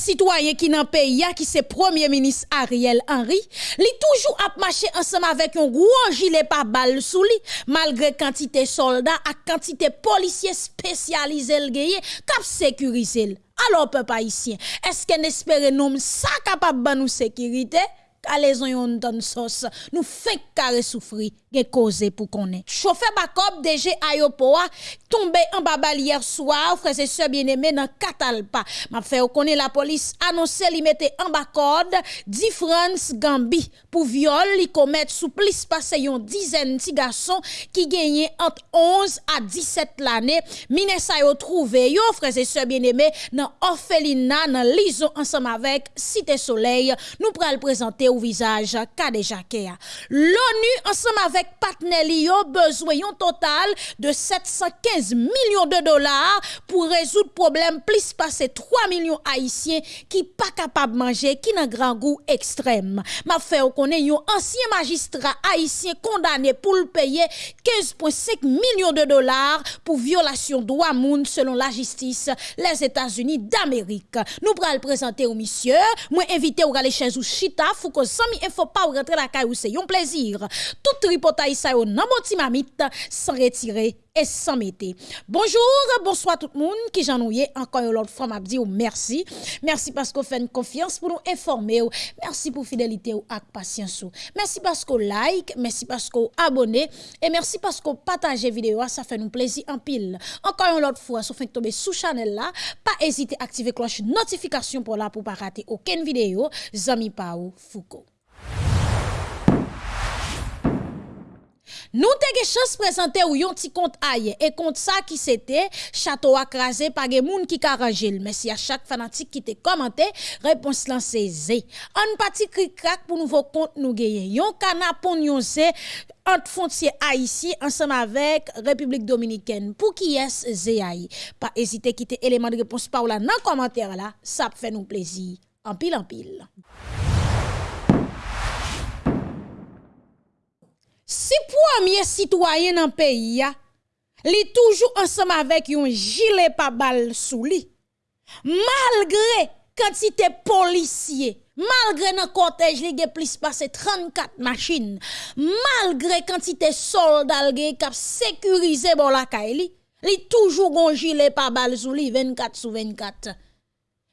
citoyen qui nan pays qui c'est premier ministre Ariel Henry, li toujours a marché ensemble avec un gros gilet par balle sous lui malgré quantité soldats et quantité policiers spécialisés le gaye cap. Alors peuple haïtien, est-ce qu'on espère nous ça capable de nous sécurité? Kalaison yon donne sauce, nous fait carré souffrir, gen cause pour connaître. Chauffeur Bakob DG Ayopoa tombé en babal hier soir, frère et sœurs bien-aimés dans Catalpa. M'a fait connaître la police annoncé li mette en bas code 10 France Gambi pour viol, li commettre sous plus passé yon dizaine de garçons qui gagné entre 11 à 17 l'année. Mine sa yo trouvé yo frères et sœurs bien-aimés dans orphelinat dans lison ensemble avec Cité Soleil. Nous pral présenter au visage Kadejake. L'ONU ensemble avec Patnelio besoin un total de 715 millions de dollars pour résoudre problème plus passer 3 millions haïtiens qui pas capable manger qui n'a grand goût extrême. Ma fait connaît un ancien magistrat haïtien condamné pour le payer 15.5 millions de dollars pour violation de droits moun selon la justice les États-Unis d'Amérique. Nous pral présenter au monsieur, moi invité ou aller chez ou chita, faut que sami info pas rentrer la caille c'est un plaisir. Tout tripotaille ça yo nan mamite sans retirer et sans mettre. Bonjour, bonsoir tout le monde qui j'en encore une autre fois m'a dit merci. Merci parce que vous faites confiance pour nous informer. Merci pour fidélité ou patience. Merci parce que like, merci parce que abonnez et merci parce que partagez vidéo, ça fait nous plaisir en pile. Encore une autre fois, si vous tomber sous channel là, pas hésiter à activer cloche notification pour là pour pas rater aucune vidéo. Zami Pau Foucault. Nous avons chance de présenter yon petit compte aille et compte ça qui c'était château crasé par des moun qui mais si à chaque fanatique qui te commenté réponse lancée zé. Un petit cri crack pour nouveau compte nous gagner. Yon canapon yon c'est entre frontières haïtien ensemble avec République dominicaine. Pour qui est zéaï pas hésiter quitter élément de réponse par là dans commentaire là. Ça fait nous plaisir. En pile en pile Si premier citoyen dans pays, li toujours ensemble avec un gilet pas balle sous lui, malgré quantité policiers, malgré dans cortège li plus passé 34 machines, malgré quantité soldats qui cap sécurisé bon la li, li toujours un gilet pas balle sous lui 24 sur 24.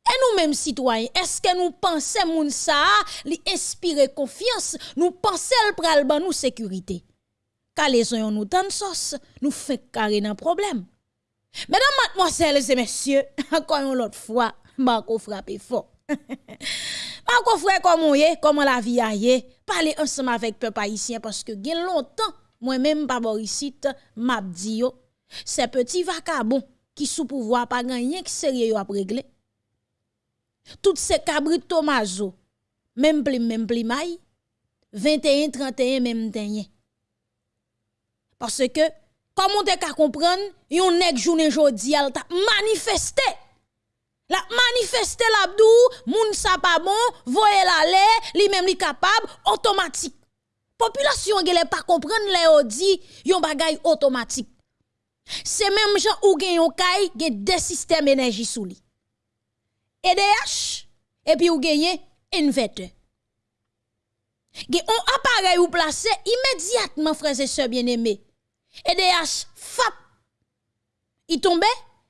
Et nous-mêmes citoyens, est-ce que nous pensons moun ça li inspire confiance, nous pensons pral ban nous sécurité. Car les gens nous tant sauce, nous fait carré un problème. Mesdames, mademoiselles et messieurs, encore une autre fois, Marco frappe fort. Marco frère comment est, comment la vie a parler ensemble avec peuple haïtien parce que gen longtemps moi-même pas Borisite m'a dit yo, ces petits vacabons qui sous pouvoir pas gagner qui sérieux à régler tout ces cabrit Tomazo, même pli, même pli maï, 21, 31, même tenye. Parce que, comment te ka comprendre, yon nek journée jodi al ta manifesté. La manifesté l'abdou, moun sa pas bon, voye la li même li capable, automatique. Population gele pas comprendre le dit yon bagay automatique. C'est même gens ou gen yon kay gen des systèmes énergie sous li. EDH, et puis vous gagnez inverteur. Gen un appareil ou placé immédiatement, frères et sœurs bien-aimés. EDH, FAP, il tombe,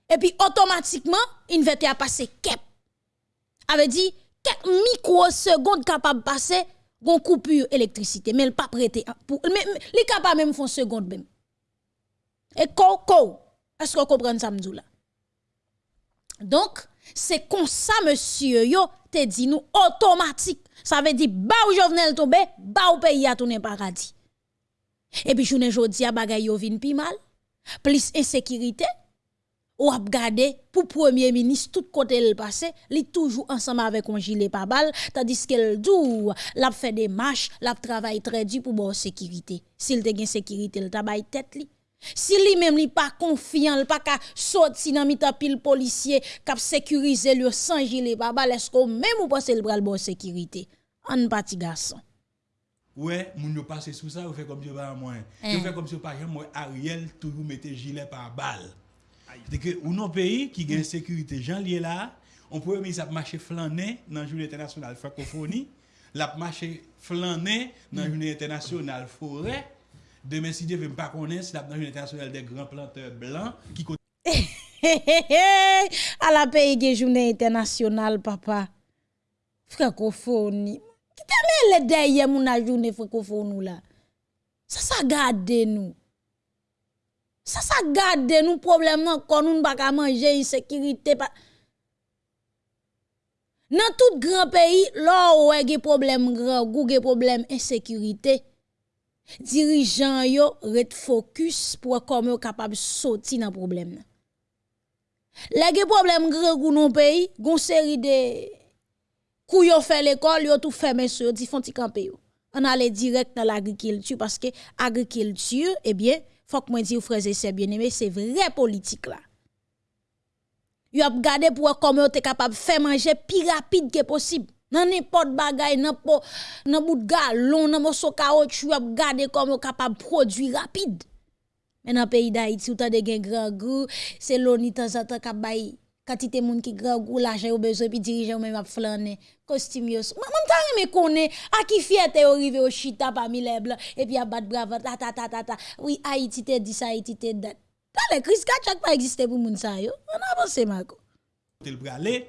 et puis automatiquement, inverteur a passé kep. Avait dit, quelques microsecondes capable de passer, gon coupure électricité, mais pas prêté pour, mais, mais capable même font seconde même. Et ko, est-ce que vous comprenez ça, là? Donc, c'est comme ça, monsieur, yo, te dit nous automatique. Ça veut dire, ba ou Jovenel tombe, ba ou pays a tourné paradis. Et puis, journée jodi a bagay yo vin pi mal. Plus insécurité. Ou ap gade, pour premier ministre, tout côté le passé, li toujours ensemble avec un gilet pas balle, tandis qu'elle dou, l'a fait des marches, l'a travail très dur pour bon sécurité. S'il te gen sécurité, le tabay tête li. Si lui-même n'est pas confiant, pas qu'à sortir dans mita pile policier, cap sécuriser le sans gilet pas est-ce que même ou pense le bras bon sécurité? En parti garçon. Ouais, moun yo passe sous ça, ou fait comme si pas moyen. Yo fait comme si pas moi Ariel toujours mettait gilet par balle. C'est que ou non pays qui gagne sécurité Jean lié là, on premier ministre a marché flâner dans la journée internationale francophonie, l'a marché flâner dans la journée internationale forêt. Demain, si Dieu veut pas connaître, c'est la journée internationale des grands planteurs blancs qui à la pays de journée internationale, papa. Francophonie. Qui t'a mis derrière mon journée francophonie là? Ça, ça garde nous. Ça, ça garde nous problème quand nous ne pas manger, insécurité. Dans tout grand pays, là où il y a problème grand, il problème insécurité. Dirigeants yo ret focus pour comment capable sortir dans problème. Les problème grand dans pays, gon série de kou yo fait l'école, yo tout fermé sur, di font camper On allait direct dans l'agriculture parce que agriculture, eh bien, faut que moi dire frères et sœurs bien-aimés, c'est vrai politique là. Yo a gardé pour comment tu capable faire manger plus rapide que possible. Nan n'importe bagay, nan po, nan bout galon, nan moso caoutchouc ap gade comme capable produire rapide. Mais dans pays d'Haïti, ou t'as gen grand goût, c'est l'oni ni temps en temps k'ap bay quantité moun ki grand goût, l'argent ou besoin puis dirigeant même ap flaner, costume yo. Maman t'a remé connaît à qui fierté arrivé au chita parmi les blancs et puis a battre brave ta ta ta ta ta. Oui, Haïti te dit ça, Haïti te dat Dans Chris Kachak pas existé pour moun sa yo. On avance Marco. Tel bralé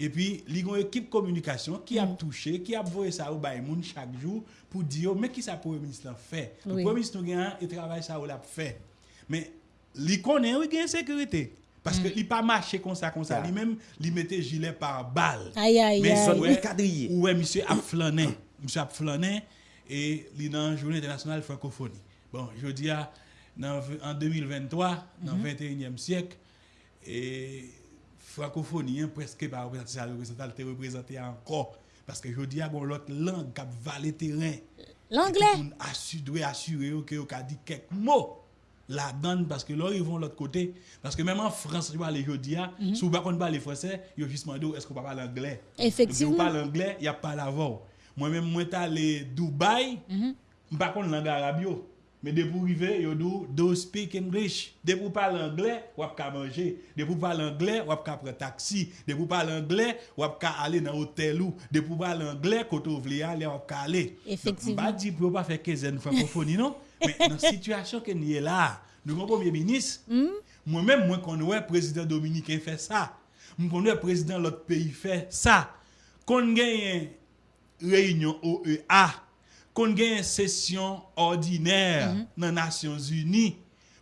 et puis, il y a une équipe communication qui a mm. touché, qui a envoyé ça au monde chaque jour pour dire, mais qui ça pour le ministre fait? Le Premier ministre a travail ça l'a fait. Mais, il connaît, il y a une sécurité. Parce que qu'il mm. pas marché comme ça, comme ça. Lui-même, il mettait gilet par balle. Aïe, aïe, Mais. Ouais, cadrier. Ouais, monsieur a flâné. Monsieur a flâné et il est dans la journée internationale francophonie. Bon, je dis, en 2023, dans le 21e siècle, et francophonie, hein, presque pas représenté, représenté encore. Parce que je dis à l'autre langue qui va le terrain. L'anglais. doit assurer que vous dit quelques mots la donne parce que là ils vont de l'autre côté parce que même en France je aller jeudi mm -hmm. si vous pas parler français ils juste demandé est-ce qu'on parle anglais? Effectivement si vous parlez anglais il y a pas l'avant moi même moi allé Dubaï mm -hmm. pas connait langue arabe mais de pour arriver, yo do, do speak English. De pour parler anglais, ou ka manger. De pour parler anglais, ou ka prendre taxi. De pour parler anglais, ou ka aller dans hôtel ou. De pour parler anglais, quand vous voulez aller, ou ka aller. Effectivement. Pas dire pour pas faire 15 francophonie, non? Mais dans la situation que nous est là, nous avons premier ministre, mm. moi-même, moi, quand le président dominicain fait ça, quand le président de l'autre pays fait ça, quand gagne réunion OEA, qu'on une session ordinaire mhm. dans les Nations Unies,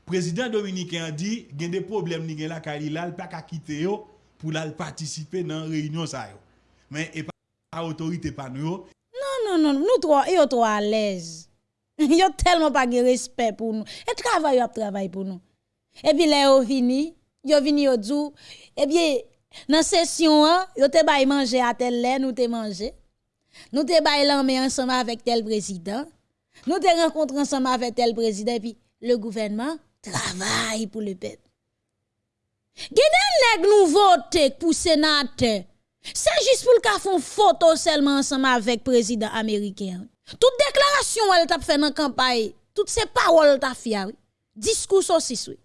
le président dominicain a dit qu'il y a des problèmes ni la il pas qu'à quitter pour participer dans la réunion ça Mais et pas autorité pas nous. Non non non, nous trois et trois à l'aise. Yo tellement pas de respect pour nous. Et travail a travail pour nous. Et puis là yo vini, yo vini yo dit et bien dans session yo te bay manger à tel lait nous te manger. Nous te baillons ensemble avec tel président. Nous te rencontrons ensemble avec tel président. Puis le gouvernement travaille pour le peuple. Geden nèg nous voter pour sénateur. C'est juste pour le une photo seulement ensemble avec le président américain. Toute déclaration elle t'a fait dans campagne, toutes ces paroles t'a fait, discours aussi, oui.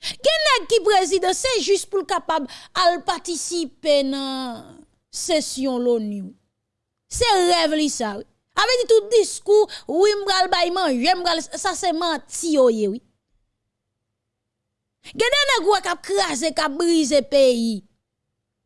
Qui président, c'est juste pour capable à participer dans session l'ONU. Se rev li sa wè. Ave di tout diskou, wè mbral bayman, wè mbral, sa se manti yo ye wè. Gede nèg wè kap krasè, kap brise peyi.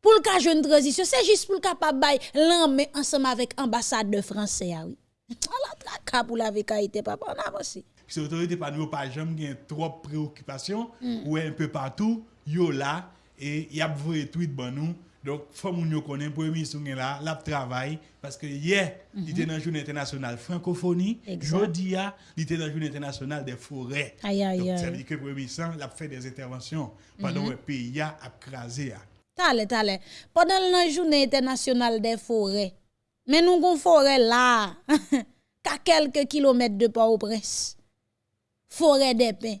Pou l'ka joun transition, se jist pou l'ka pa bay l'anme ansèm avèk ambassade de Fransè ah, ya wè. An la traka pou la vekaite papa, an avansi. Si l'autorité pa nou pa jam gen trop préoccupation, mm. ou un peu partout, yo la, et y ap vwe tweet ban nou, donc, il faut que nous connaissions, le premier ministre là, la travail, parce que hier, il était dans la journée internationale francophonie, jeudi, il était dans la journée internationale des forêts. Aïe, aïe, Donc, ça veut dire que le premier ministre a fait des interventions pendant que le pays a crasé. Tale, tale. Pendant la journée internationale des forêts, mais nous avons forêt là, qu'à quelques kilomètres de Port-au-Prince. Forêt des pins.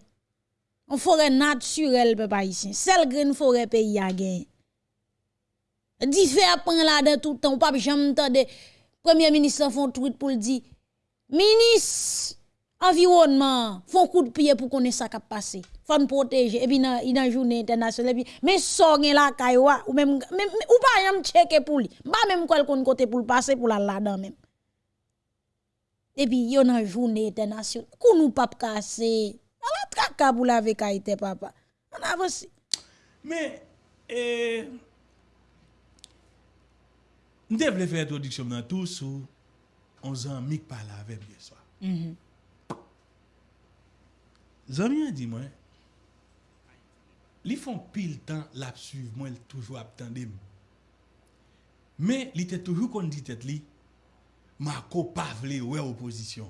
Une forêt naturelle, papa ici. Celle green forêt pays a gagné. Di fe apren la de toutan, ou pap jam tande, Premier Ministre fon tweet pou l di, Minis, environnement, fon kou de piye pou konen sa kap pase, fon proteje, epi nan, nan jounen internasyonel, epi, men so gen la kaywa, ou men, men, ou pa jam cheke pou li, ba men kwen kon kote pou l pase, pou la la dan men. Epi, yo nan jounen internasyonel, kou nou pap kase, ala traka pou la vekaite papa, an avansi. Men, eee, eh... Nous devons faire introduction dans tout sous on zan mik pala avec bien mhm. soir. Mm -hmm. dit moi li font pile temps l'a suivre moi toujours attendre mais il était toujours qu'on dit tête li Marco pas vle ouais opposition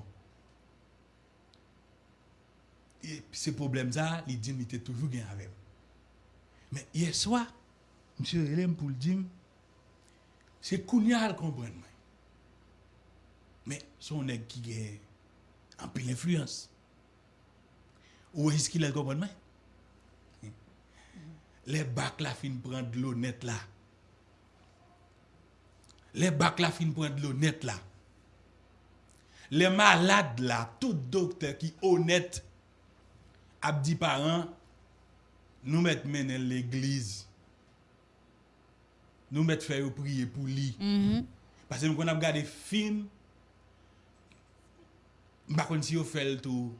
et ce problème ça il dit il était toujours gain avec mais hier soir monsieur Elem pour le dire Se kounya al kompren mwen. Men, son neg ki gen anpil influence. Ou wè jiski lè kompren mwen? Le bak la fin pren de l'eau net la. Le bak la fin pren de l'eau net la. Le malade la, tout dokte ki honet, ap di paran, nou met menen l'eglise. nous mettre faire prier pour lui. Mm -hmm. Parce que nous avons regardé film, je ne sais si vous faites tout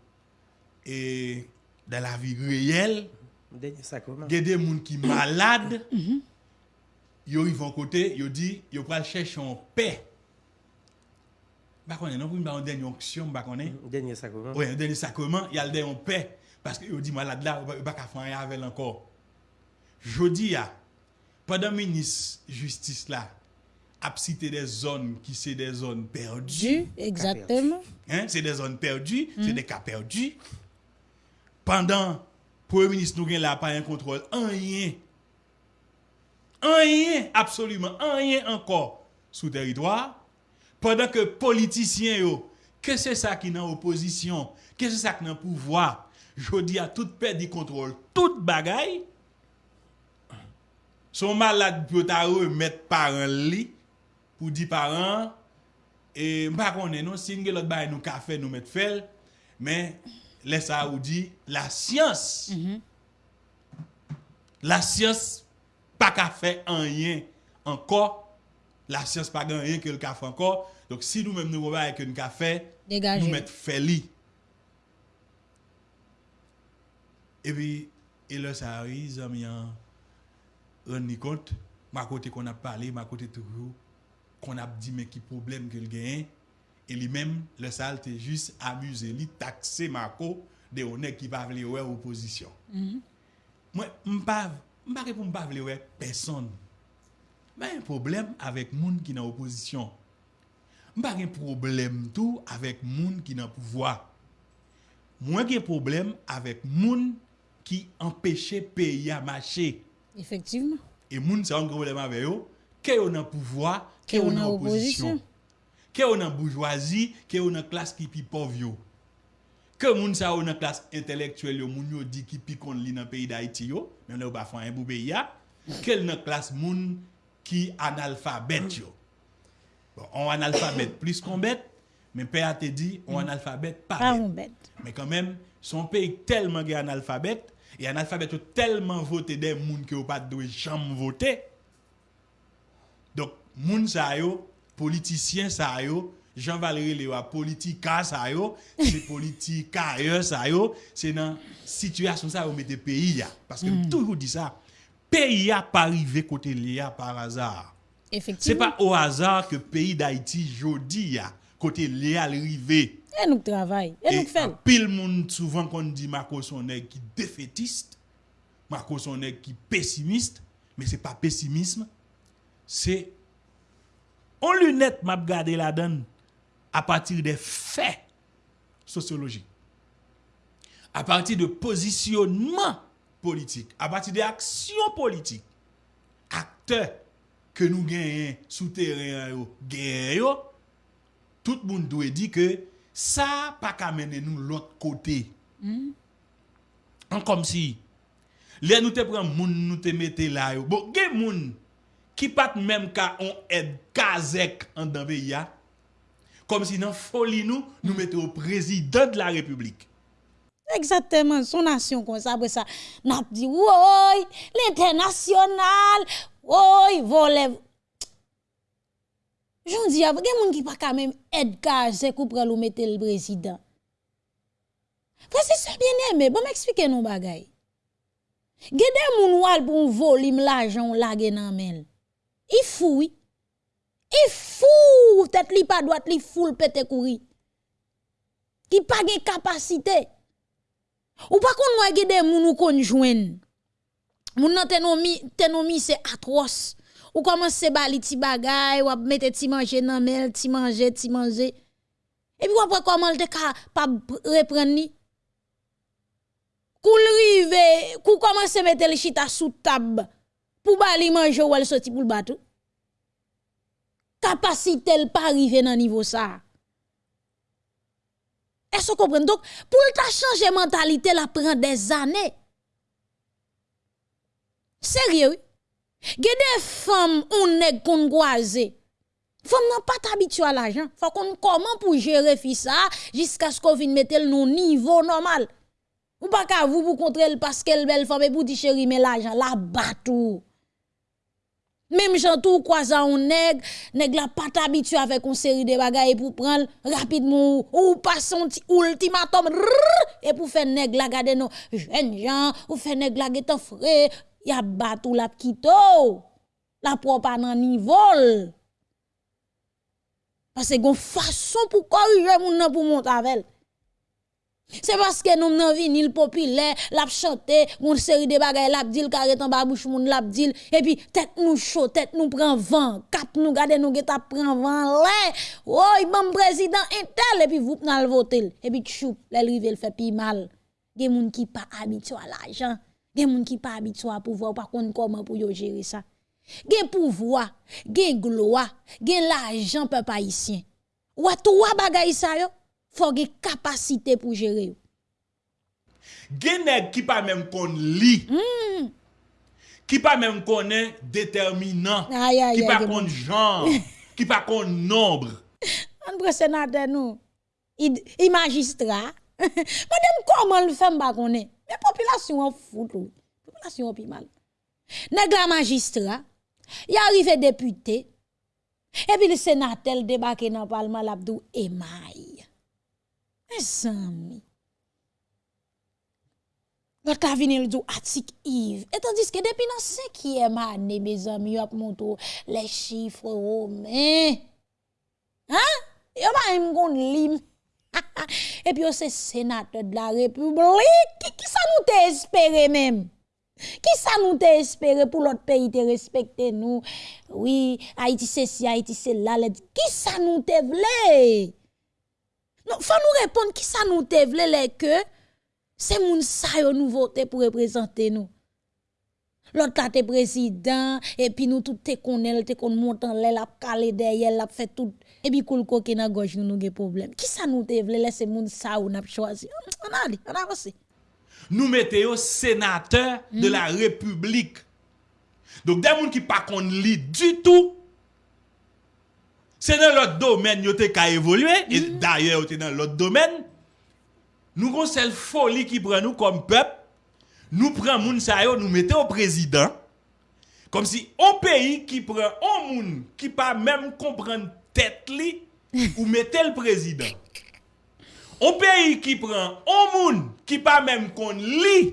et dans la vie réelle, il y a des gens qui sont malades, ils arrivent à côté, ils disent, ils vont chercher en paix. Je ne sais pas si vous avez une onction, je ne sais pas. Dernier sacrement. Oui, dernier sacrement, il y a le en paix. Parce qu'ils disent, malade là, ils ne peuvent pas faire rien avec encore. Je dis, Pendant ministre justice là, a cité des zones qui c'est des zones perdues. Exactement. Hein? C'est des zones perdues, mm. c'est des cas perdus. Pendant Premier ministre nous là pas un contrôle, rien. Rien, absolument, rien encore sous territoire. Pendant que politiciens, yo, que c'est ça qui dans opposition, que c'est ça qui dans pouvoir, je dis à toute perte de contrôle, toute bagaille, Son malade pou ta remet paran li, pou di paran, e mpa konen non, nou, sin gen lot bay nou kafe nou met fel, men lesa ou di, la siyans, mm -hmm. la siyans pa kafe anyen ankor, la siyans pa gen anyen ke l kafe ankor, donc si nou men nou bay ke nou kafe, Dégagé. nou met fel li. E pi, e lesa ou di, zanm yan, rendu compte, ma côté qu'on a parlé, ma côté toujours, qu'on a dit mais qui problème qu'il gagne, et lui-même, le sale t'es juste amusé, lui taxé Marco de honneur qui va vouloir ouais opposition. Mm-hmm. Moi, m'pa m'pa répondre m'pa vouloir ouais personne. Mais un problème avec monde qui dans opposition. M'pa un problème tout avec monde qui dans pouvoir. Moi un problème avec monde qui empêchait pays à marcher. Effectivement. Et moun sa un problème avec eux, que on a pouvoir, que on a opposition. Que on a bourgeoisie, que on a classe qui pi pauvre Que moun sa on a classe intellectuelle yo moun yo dit qui pi kon li dans pays d'Haïti yo, mais là pas faire un boubé ya, quelle nan classe moun qui analphabète yo. Bon, on analphabète plus qu'on bête, mais père a te dit on analphabète pas, pas bête. Mais quand même, son pays tellement gay analphabète et analphabète tellement voté des qui ont pas de jamais voter. Donc, moun sa yo, politiciens sa yo, Jean-Valéry Léa, politika sa yo, c'est politika yo sa yo, c'est dans situation ça yo mette pays ya. Parce que mm. toujours dit ça, pays a pas arrivé côté Léa par hasard. C'est Effectivement. pas au hasard que pays d'Haïti jodi ya, côté Léa arrivé. Et nous travaillons. Et, nous e faisons. Pile monde souvent qu'on dit Marco son nèg qui défaitiste, Marco son nèg qui pessimiste, mais c'est pas pessimisme, c'est on lunette m'a regardé la donne à partir des faits sociologiques. À partir de positionnement politique, à partir des actions politiques, acteurs que nous gagnons sous terrain, gagnons, tout le monde doit dire que ça pas qu'à mener nous l'autre côté. Mm. Comme si, les nous te prenons moun, nous te mettez là. Bon, gen moun qui pas même qu'à on aide Kazek en dans Comme si dans folie nous, nous mettons au président de la République. Exactement, son nation comme ça, après ça, n'a dit, oui, l'international, oui, volez. J'en dis, il y a des gens qui pas quand même aide c'est pour le mettre le président. C'est ça bien aimé, bon m'expliquer nous bagay. Gede moun wal pour volume l'argent la nan men. Il fou oui. Il fou, tête li pas droite li fou le pète. Qui pas de capacité. Ou pas qu'on moi gede moun ou kon jouen. Moun nan tenomi tenomi c'est atroce. Ou commence bali ti bagay, ou mette ti manger nan mel, ti manger, ti. Et puis après comment te ka pas reprendre ni? Kou rive, kou commence mettre le chita sous table? Pour bali manger ou elle sorti pour le bateau? Capacité elle pas arriver dans niveau ça. Est-ce que vous comprenez? Donc, pour le changer mentalité, la prend des années. Sérieux? Il des femmes ou nèg qu'on goise. Femme n'a pas habitué à l'argent. Faut qu'on comment pour gérer ça jusqu'à ce qu'on vienne mettre le niveau normal. Ou pas qu'à vous pour contrer parce qu'elle belle femme et pour dire chérie mais l'argent la batou. Même gens tout croisant un nèg, nèg la pas habitué avec une série de bagages pour prendre rapidement ou passer un ultimatum et pour faire nèg la garder nos jeunes gens ou faire nèg la frais, y a batou la kito. La propre nan niveau. Parce que gon façon pour corriger moun pour monter avec. C'est parce que nous n'avons vinyle populaire, l'a chanté, une série de bagages, l'a dit, carré en bas bouche moun l'a dit, et puis tête nous chaud, tête nous prend vent, cap nous gade nous geta prend vent, là, oh, bon président intel, et puis vous n'al voter, et puis chou, les rive le fait pi mal. Gen moun qui pas habitué à l'argent, Gen moun ki pa abitwa pouvoir, pa kon koman pou yo jere sa. Gen pouvoir, gen gloa, gen l'argent peuple haïtien. Ou a trois bagay sa yo, faut gen capacité pour gérer yo. Gen nèg qui pas même kon li. Mm. Qui pas même connaît déterminant, qui pas kon genre, qui pas kon nombre. On prend sénateur nous. Il magistrat. Madame comment le femme pas connaît Mais population en fout Population en mal. La magistrat. Il arrive député. Et puis le sénateur débarque dans le parlement l'abdou émaille. Mes amis. L'autre a venu le dit article Yves. Et tandis que depuis dans cinquième année, mes amis, a montré les chiffres romains. Hein? Pas même gon lim. Et puis c'est sénateur de la République. Qui, nous même? Qui ça nous espéré pour l'autre pays te respecter nous? Oui, Haïti c'est ci, Haïti c'est là. Qui ça nous voulu? Non, faut nous répondre qui ça nous te vle que c'est moun sa yo nous voter pour représenter nous. L'autre là te président et puis nous tout te connaît, te kon monte en l'air, la calé derrière, la fait tout et puis koul koke nan gauche nous nous problème. Qui ça nous te vle c'est moun sa ou n'a choisi? On a dit, on a avancé. Nous mettons sénateur de la République. Donc des moun qui pas kon li du tout c'est dans l'autre domaine qui a évolué, et mm. d'ailleurs, c'est dans l'autre domaine. Nous avons cette folie qui prend nous comme peuple. Nous prenons moun sa nous mettons au président. Comme si un pays qui prend un moun qui pas même comprendre tête li, ou mettez le président. On peyi ki pran, on moun ki pa menm kon li,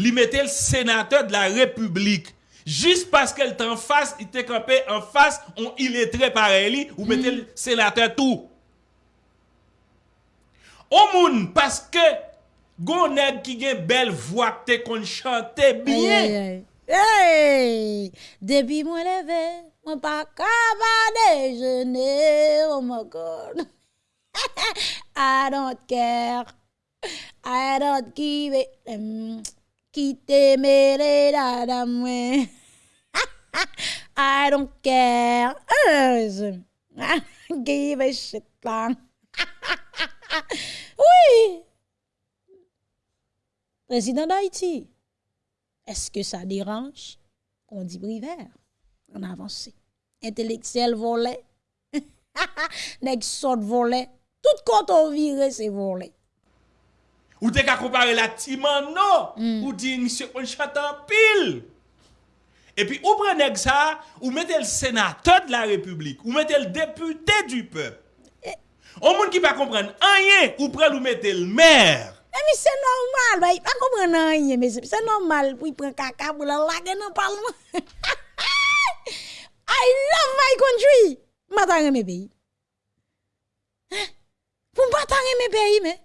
li mette l senateur de la republik. Jist paske l tan fas, il te kampe en fas, on iletre pare li, ou mette l senateur tou. On moun paske gounèd ki gen bel vwa te kon chante biye. Hey, debi mwen leve, mwen pa kaba dejene, oh my God. I don't care. I don't give it. Quitte mes dada I don't care. Give a shit plan. oui. Président d'Haïti, est-ce que ça dérange? On dit privaire. On avance. Intellectuel volé. Nèg sort volé. Tout quand on vire, c'est volé. Ou te ka kompare la timan nou. Ou di monsieur kon chante en pile. Et puis, ou prenez ça, ou mettez le sénateur de la République, ou mettez le député du peuple. Au monde qui pas comprendre rien, ou prenez ou mettez le maire. Eh, mais c'est normal, bah, il pas comprendre rien, mais c'est normal pour il prend caca pour la laguer dans le parlement. I love my country. M'attends mes pays. Pour m'attendre mes pays, mais.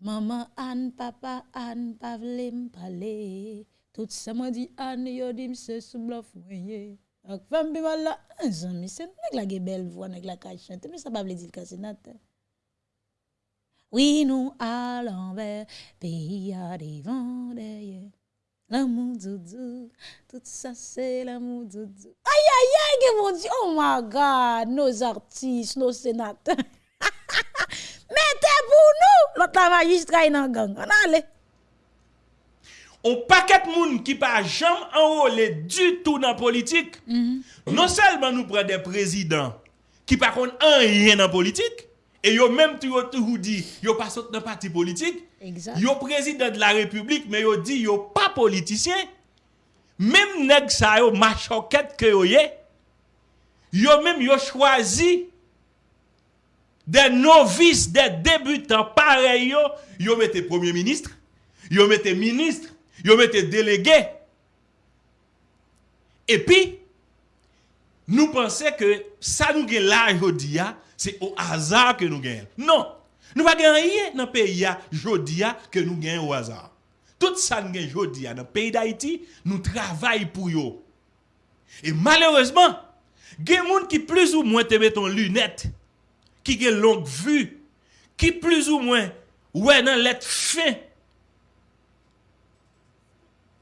Maman Anne, papa Anne, pa vle m'parler. Tout ça m'a dit Anne, yo dit m'se sous bluff moyen. Ak femme bi wala, un zami, c'est nèg la belle voix, nèg la ka chante, mais ça pas vle dire sénateur. Oui, nous allons vers pays à des derrière. L'amour doudou, tout ça c'est l'amour doudou. Aïe, aïe, aïe, mon Dieu, oh my God, nos artistes, nos sénateurs. Mettez pour nous, l'autre la magistrat dans gang. On allez. On paquet de monde qui pas jamais enrôlé du tout dans la politique. Non seulement nous prenons des présidents qui pas connaissent rien dans la politique, et yo même toujours toujours dit, yo pas dans parti politique, Exact. yo président de la République, mais yo dit yo pas politicien. Même nèg sa yo machoquette que yo yé, yo même yo choisi des novices, des débutants pareils yo, yo mettez premier ministre, yo mettez ministre, yo mettez délégué. Et puis, nous pensons que ça nous gagne là aujourd'hui, c'est au hasard que nous gagnons. Non, nous pas gagner dans le pays aujourd'hui que nous gagnons au hasard. Tout ça nous gagnons aujourd'hui dans le pays d'Haïti, nous travaillons pour eux. Et malheureusement, il y a des gens qui plus ou moins te mettent en lunettes, ki gen long vu, ki plus ou mwen wè nan let fin,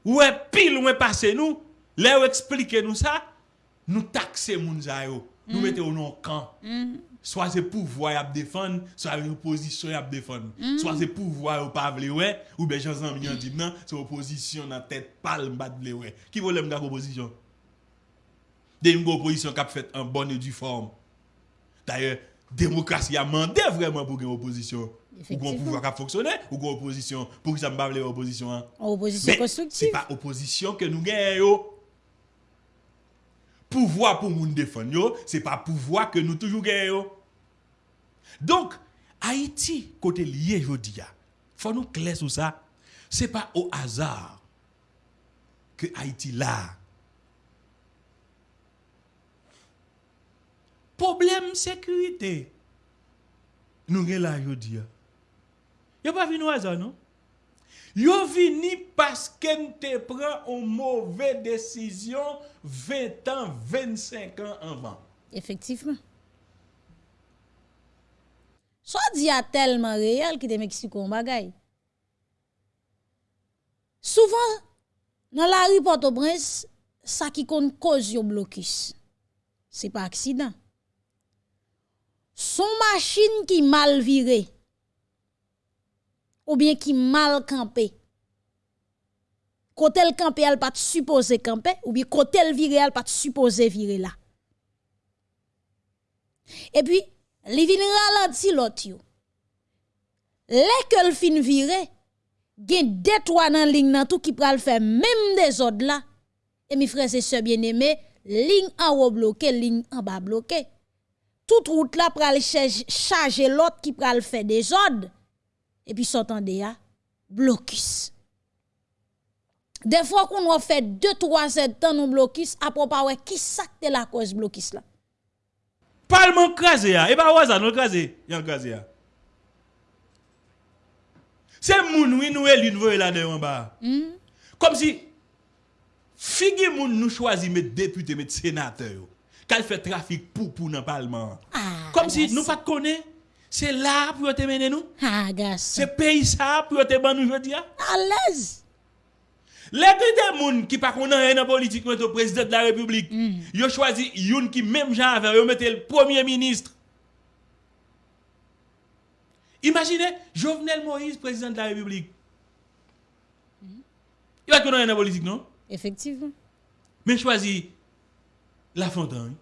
wè pil wè pase nou, lè wè eksplike nou sa, nou takse moun zayou, nou mm. mette mm. mm. ou nan kan. Mm. Swa se pouvwa yap defan, swa yon pozisyon yap defan. Mm. Swa se pouvwa yon pa vle wè, ou be jan zan minyan di nan, se oposisyon nan tet pal mbad vle wè. Ki volem gak oposisyon? De yon go oposisyon kap fet an bon et du form. D'ailleurs, démocratie a demandé vraiment pour une opposition. Ou qu'on Effectivement. pouvoir qui a fonctionné, ou qu'on opposition, pour que ça me parle opposition. hein. Opposition c'est constructive. pas opposition que nous gagnons. Pouvoir pour nous défendre, yo, c'est pas pouvoir que nous toujours gagnons. Donc, Haïti, côté lié, je dis, faut nous clair sur ça. C'est pas au hasard que Haïti là. Problème sécurité. Nous gagnons là, dis. Yo pas venu au hasard, non? Yo vini parce que te prend une mauvaise décision 20 ans, 25 ans avant. Effectivement. Soit dit a tellement réel qui te Mexico un bagay. Souvent, dans la rue Port-au-Prince, ça qui kon cause yo blocus. C'est pas accident. Son machine qui mal virée ou bien qui mal campé. Côté le campé, elle pas supposé camper ou bien côté le viré, elle pas supposé virer là. Et puis, li vin ralenti l'autre. Les que le fin viré, gen deux trois nan ligne nan tout qui pral faire même des ordres là. Et mes frères et sœurs bien-aimés, ligne en haut bloqué, ligne en bas bloqué. Toute route là pral charge- charger l'autre qui pral faire des ordres. Et puis s'entendez ya, blocus. Des fois qu'on a fait deux trois sept temps nous blocus, après pas ouais qui ça que la cause blocus là? Parlement crasé, ya. et pas hasard, non crasé, yon crasé. ya. C'est moun, oui, nous, élu, nous là dedans en bas. Comme si, figi moun nous choisi mettre député, mettre sénateur, yo. Qu'elle fait trafic pour pour dans le parlement. Ah, Comme si nous pas connaît, c'est là pour te mener nous. Ah. C'est pays ça pour te ban nous aujourd'hui. À l'aise. Les deux moun qui pas connaît rien dans politique au président de la République. Yo choisi youn qui même genre avec mettre le premier ministre. Imaginez Jovenel Moïse président de la République. Il va connaître rien dans politique non? Effectivement. Mais choisi La Fontaine.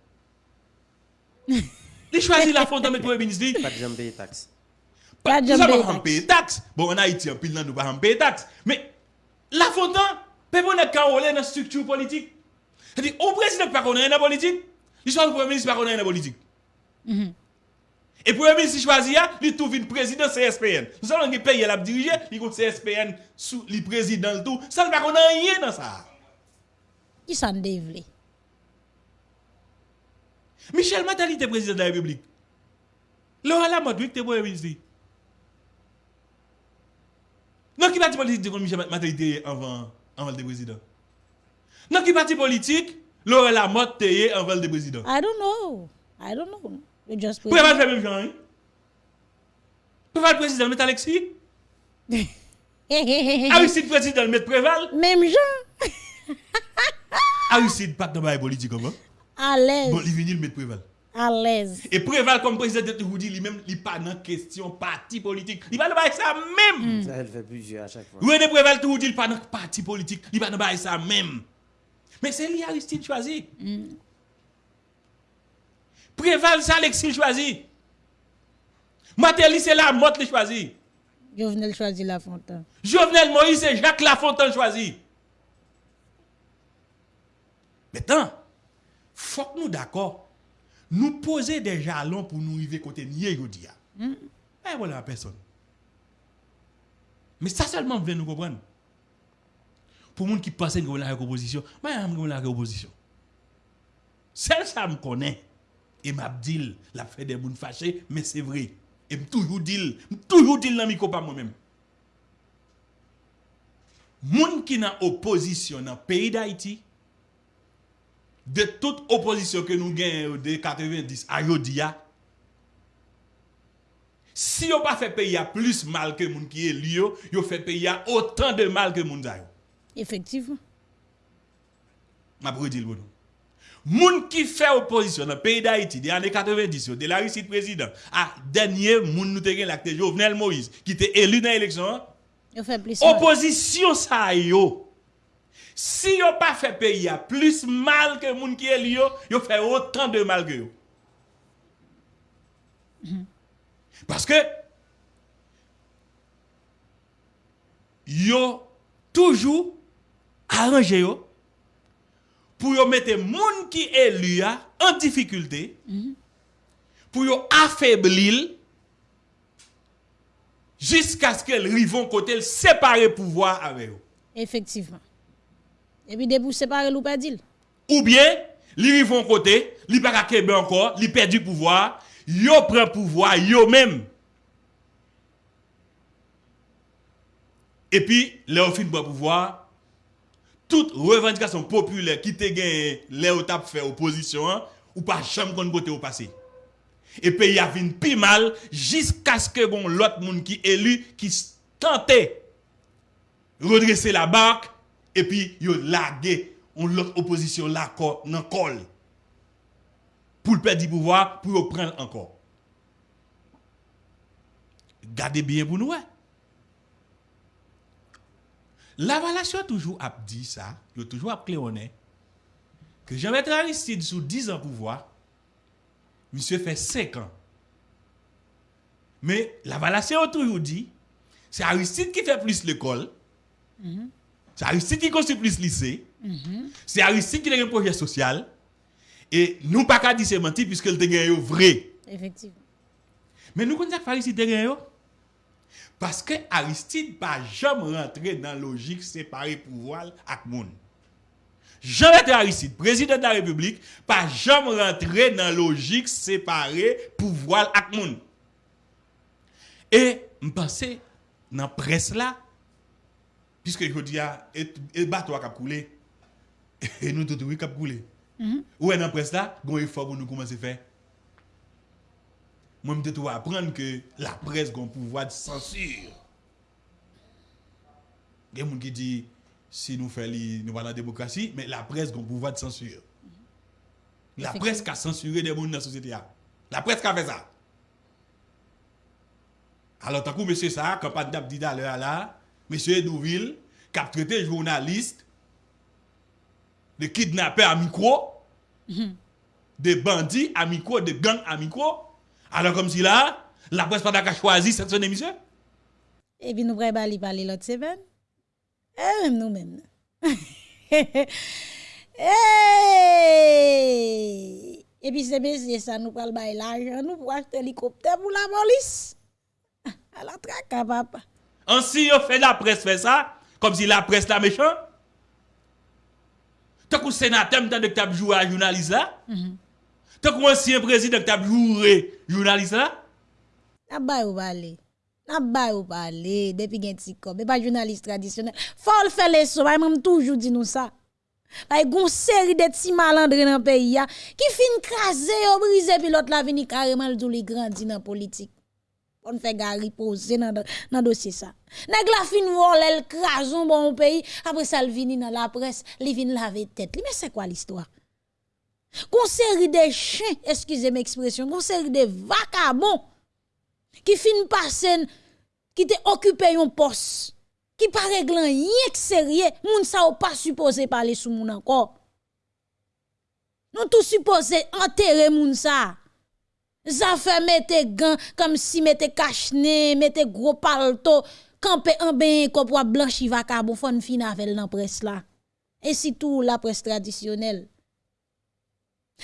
Il choisit La Fontaine mettre premier ministre. Pas de jamais payer taxe. Pas de ça, payer on taxe. paye taxe. Bon, en Haïti, en pile, nous pas payer taxe. Mais, la peut pas être carolé dans la structure politique. C'est-à-dire, au président pas connaît dans la politique, l'histoire du premier ministre pas connaît dans la politique. Et premier ministre choisit, là, il trouve une président CSPN. Nous allons payer la diriger, il compte CSPN sous le président le tout. Ça ne pas connaît rien dans ça. Qui s'en dévle? Michel Matali était président de la République. Laurent Lamotte, était premier ministre. Non, qui parti politique comme Michel Matali était avant, avant le président Non, qui parti politique, Laurent Lamotte était avant le président I don't know. I don't know. You just put Pourquoi pas faire même genre hein? Pourquoi le président met Alexis Aristide président met Préval Même genre Aristide pas dans la politique comment À l'aise. Bon, il vient le mettre Préval. À l'aise. Et Préval comme président de dit lui-même, il pas dans question parti politique. Il va le faire ça même. Ça, elle fait plusieurs à chaque fois. René Préval il pas dans parti politique, il pas dans ça même. Mais c'est lui Aristide choisi. Préval c'est Alexis choisi. Matéli c'est la motte le choisi. Jovenel choisit la fontaine. Jovenel Moïse c'est Jacques Lafontaine choisi. Maintenant, faut que nous d'accord. Nous poser des jalons pour nous arriver côté nier aujourd'hui. Eh voilà la personne. Mais ça seulement veut nous comprendre. Pour les gens qui pensent que vous avez une opposition, moi, je une opposition. Celle ça me connaît. Et m'a dit, la fait des gens fâchés, mais c'est vrai. Et me toujours dit, toujours dit dans micro pas moi-même. Moun qui dans opposition dans le pays d'Haïti, de toute opposition que nous gagnons de 90 à Yodia, si on pas fait pays à plus mal que moun qui est lié, yo fait pays à autant de mal que moun zayo. Effectivement. M'a pour dire bon. Moun qui fait opposition dans le pays d'Haïti des années 90 de la réussite président à dernier moun nous te gen l'acte Jovenel Moïse qui était élu dans l'élection. Opposition ça yo. Si yo pas fait pays plus mal que moun qui est lié fait autant de mal que yo. Parce que yo toujours arrangé yo pour yo mettre moun qui ya en difficulté pour affaiblir jusqu'à ce qu'elle rivon côté séparer pouvoir avec yo. Effectivement. Et puis, debout séparer ou dire. Ou bien, li rivon côté, li pas kebe encore, li perd du pouvoir, yo prend pouvoir yo même. Et puis, leur fin de pouvoir, toute revendication populaire qui te gagne, les ou tap fait opposition, hein, ou pas jamais kon côté au passé. Et puis, y a vin pi mal, jusqu'à ce que bon, l'autre monde qui élu, qui tentait redresser la barque, et puis, yo lagué, on l'autre opposition là, nan col. Pour le perdre du pouvoir, pour le prendre encore. Gardez bien pour nous, hein. La valation toujours a dit ça, il toujours a claironné, que Jean-Bertrand Aristide sous 10 ans pouvoir, monsieur fait 5 ans. Mais la valation a toujours dit, c'est Aristide qui fait plus l'école, c'est Aristide qui construit plus lycée, c'est Aristide qui a un projet social, et nous pas qu'à dire c'est menti puisque le vrai. Effectivement. Mais nous connaissons pas Aristide yo. Parce que Aristide pas jamais rentré dans la logique séparer pouvoir avec moun. Jean-Bertrand Aristide, président de la République, pas jamais rentré dans la logique séparer pouvoir avec moun. Et je pense dans la presse là, Piske jodi ya, et, et bato bon a kap koule, e nou toutou kap koule. Mm -hmm. Ou en apres la, gon efor pou nou koumanse fè. Mwen mte tou apren ke la pres gon pouvoi de sensur. Gen moun ki di, si nou fè li, nou wala demokrasi, men la pres gon pouvoi de sensur. La pres ka sensurè de moun nan sosyete ya. La pres ka fè sa. Alors, takou mè se sa, kapat dap dida lè ala, Monsieur Edouville, qui a traité journaliste de kidnappé à micro, mhm. de bandits à micro, de gang à micro. Alors comme si là, la presse pas d'accord choisi cette semaine émission. Et puis nous pourrions parler parler l'autre semaine. Et même nous-mêmes. hey! Eh! Et puis c'est bien ça, nous pral bail l'argent, nous pour acheter l'hélicoptère pour la police. À la traque, papa. Ansi yo fait la presse fait ça, comme si la presse la méchant. Tant que sénateur, tant que as joué à journaliste là. Mhm. Tant que ancien président que as joué journaliste là. N'a pas ou parler. N'a pas ou parler depuis gen ti comme, mais pas journaliste traditionnel. Faut le faire les so, même toujours dit nous ça. Bay gon série de petits malandres dans pays ya qui fin craser, briser puis l'autre la vini carrément le li grandi dans politique. On fait gari poser dans dans dossier ça. Nèg la fin voler le crason bon pays après ça le vini dans la presse, li vinn laver tête. Mais c'est quoi l'histoire? Gon série de chiens, excusez moi expression, gon série de vagabonds qui fin passer qui te occupé un poste qui pas réglant rien que sérieux, moun sa ou pas supposé parler sous moun encore. Nous tous supposé enterrer moun. Ça Zafè mette gan, kom si mette kachne, mette gro palto, kampe an ben kop wap blanchi vaka bon fon fina vel nan pres la. E sitou la pres tradisyonel.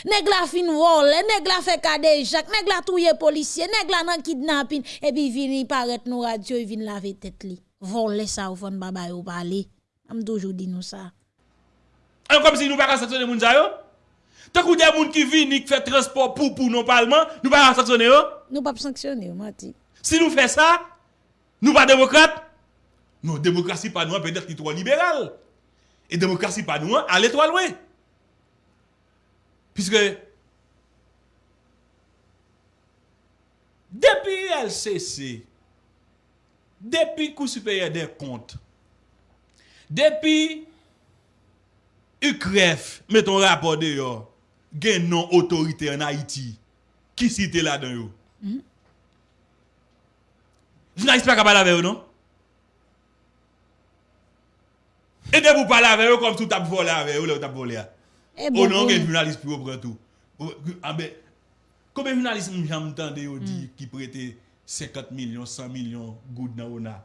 Neg la fin vole, neg la fe kadejak, neg la touye polisye, neg la nan kidnapin, epi vini paret nou radyo, e vini lave tet li. Vole sa ou fon babay ou pali. Am toujou di nou sa. An kom si nou baka satone moun zayon? Tant que des gens qui viennent, qui font transport pour, pour non parlement, nous ne pouvons pas sanctionner. Nous ne pouvons pas sanctionner, Mati. Si nous faisons ça, nous pas démocrates. Non, démocratie pas nous, peut-être trop libérale. Et démocratie pas nous, allez trop loin. Puisque, depuis LCC, depuis Cour supérieur des comptes, depuis UCREF, mettons rapport dehors, gen non autorité en Haïti qui cite là-dedans yo. Mm -hmm. Journaliste pas capable avec eux non Et de vous parler avec eux comme tout t'a volé avec eux là t'a volé. Eh bon, oh non, bon. gen journaliste pour prendre tout. Ah ben combien journaliste j'entendais yo hmm. dit qui prêtait 50 millions, 100 millions goud dans ona.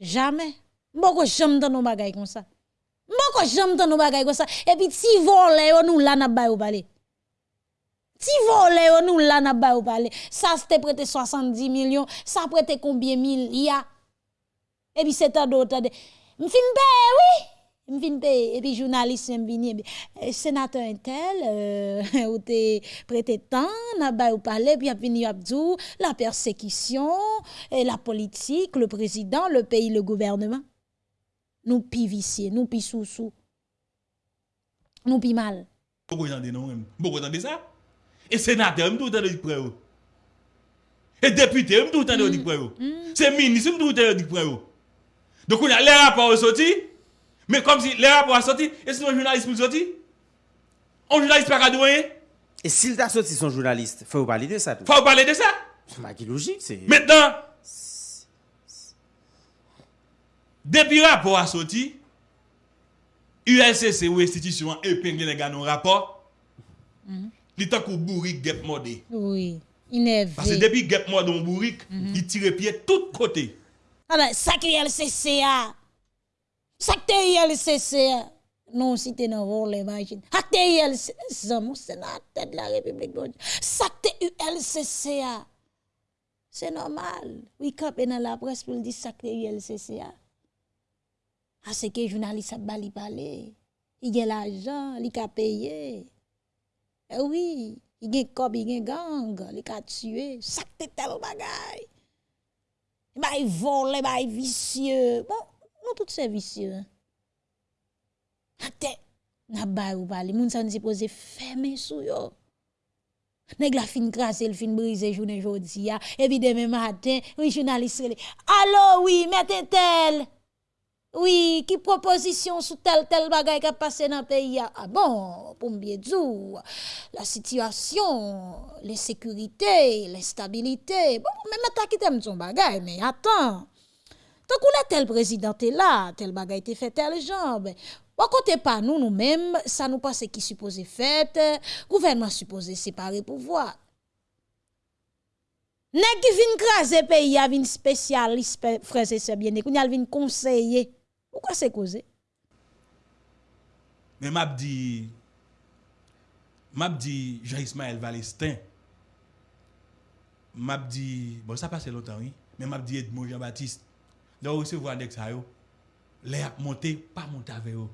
Jamais. Mboko jamais dans nos bagailles comme ça. Mboko jamais dans nos bagailles comme ça. Et puis si volé nous là n'a ou parler. Ti volé yo nous là n'a ba ou parlé. Ça c'était prêté 70 millions, ça prêté combien milliards Et puis c'est un d'autre. Me fin paye oui. M'fin fin paye et puis journaliste m'vini vini euh, sénateur intel euh, ou te prêté tant n'a ba ou parlé puis a vini Abdou la persécution et la politique, le président, le pays, le gouvernement. Nous pi vicié, nous pi sous sous. Nous pi mal. Beaucoup j'en dis non même. Beaucoup j'en ça. Et sénateur, je doute de près. Et député, je doute de près. C'est ministre, je doute de près. Donc, on a les rapports sortis. Mais comme si les rapports sortis, et sinon, un journaliste nous sorti. Un journaliste pas rien. Et s'il t'a sorti son journaliste, faut parler de ça. Tout. Faut parler de ça. C'est logique. C'est... Maintenant, depuis rapport à sorti, ULCC ou institution épingle les gars dans rapport. Mm -hmm. Li tant qu'on bourrique gep modé. Oui, Parce que énervé. depuis gep modé on bourrique, il tire pied tout côté. Alors, ça qui est LCCA. Ça qui est LCCA. Non, si t'es dans vol, imagine. Ça qui est LCCA. Mon sénateur de la République. Ça qui est LCCA. C'est normal. Oui, quand on dans la presse pour dire ça qui est LCCA. Ah, c'est que journaliste a bali parler. Il a l'argent, il a payé. Eh oui, il y a cob, il y a gang, il a tué, sac de tel bagay. Bah, il vole, bah, il vicieux. Bon, nous tous c'est vicieux. Ate, n'a bay ou pas, les gens sont supposés fermer sou yo. Nèg la fin crasse, le fin brise journée jodi ya. Et puis demain matin, oui journaliste, allô oui, mettez tel. Oui, ki proposisyon sou tel tel bagay ka pase nan peyi ya. A ah bon, pou mbye dzou, la situasyon, l'insekurite, l'instabilite, bon, mè mè ta ki tem dzon bagay, mè atan. Tan kou la tel prezident te la, tel bagay te fe tel jamb. Wakote pa nou nou mèm, sa nou pase ki suppose fète, gouvernement suppose separe pouvoi. Nè ki vin krasè peyi ya, vin spesyalist, freze sebyen, nè koun yal vin konseye. Pourquoi c'est causé? Mais m'a dit m'a dit Jean-Ismaël Valestin. M'a dit bon ça passe longtemps oui, mais m'a dit Edmond Jean-Baptiste. Donc recevoir avec ça. Les a monté pas monter avec eux.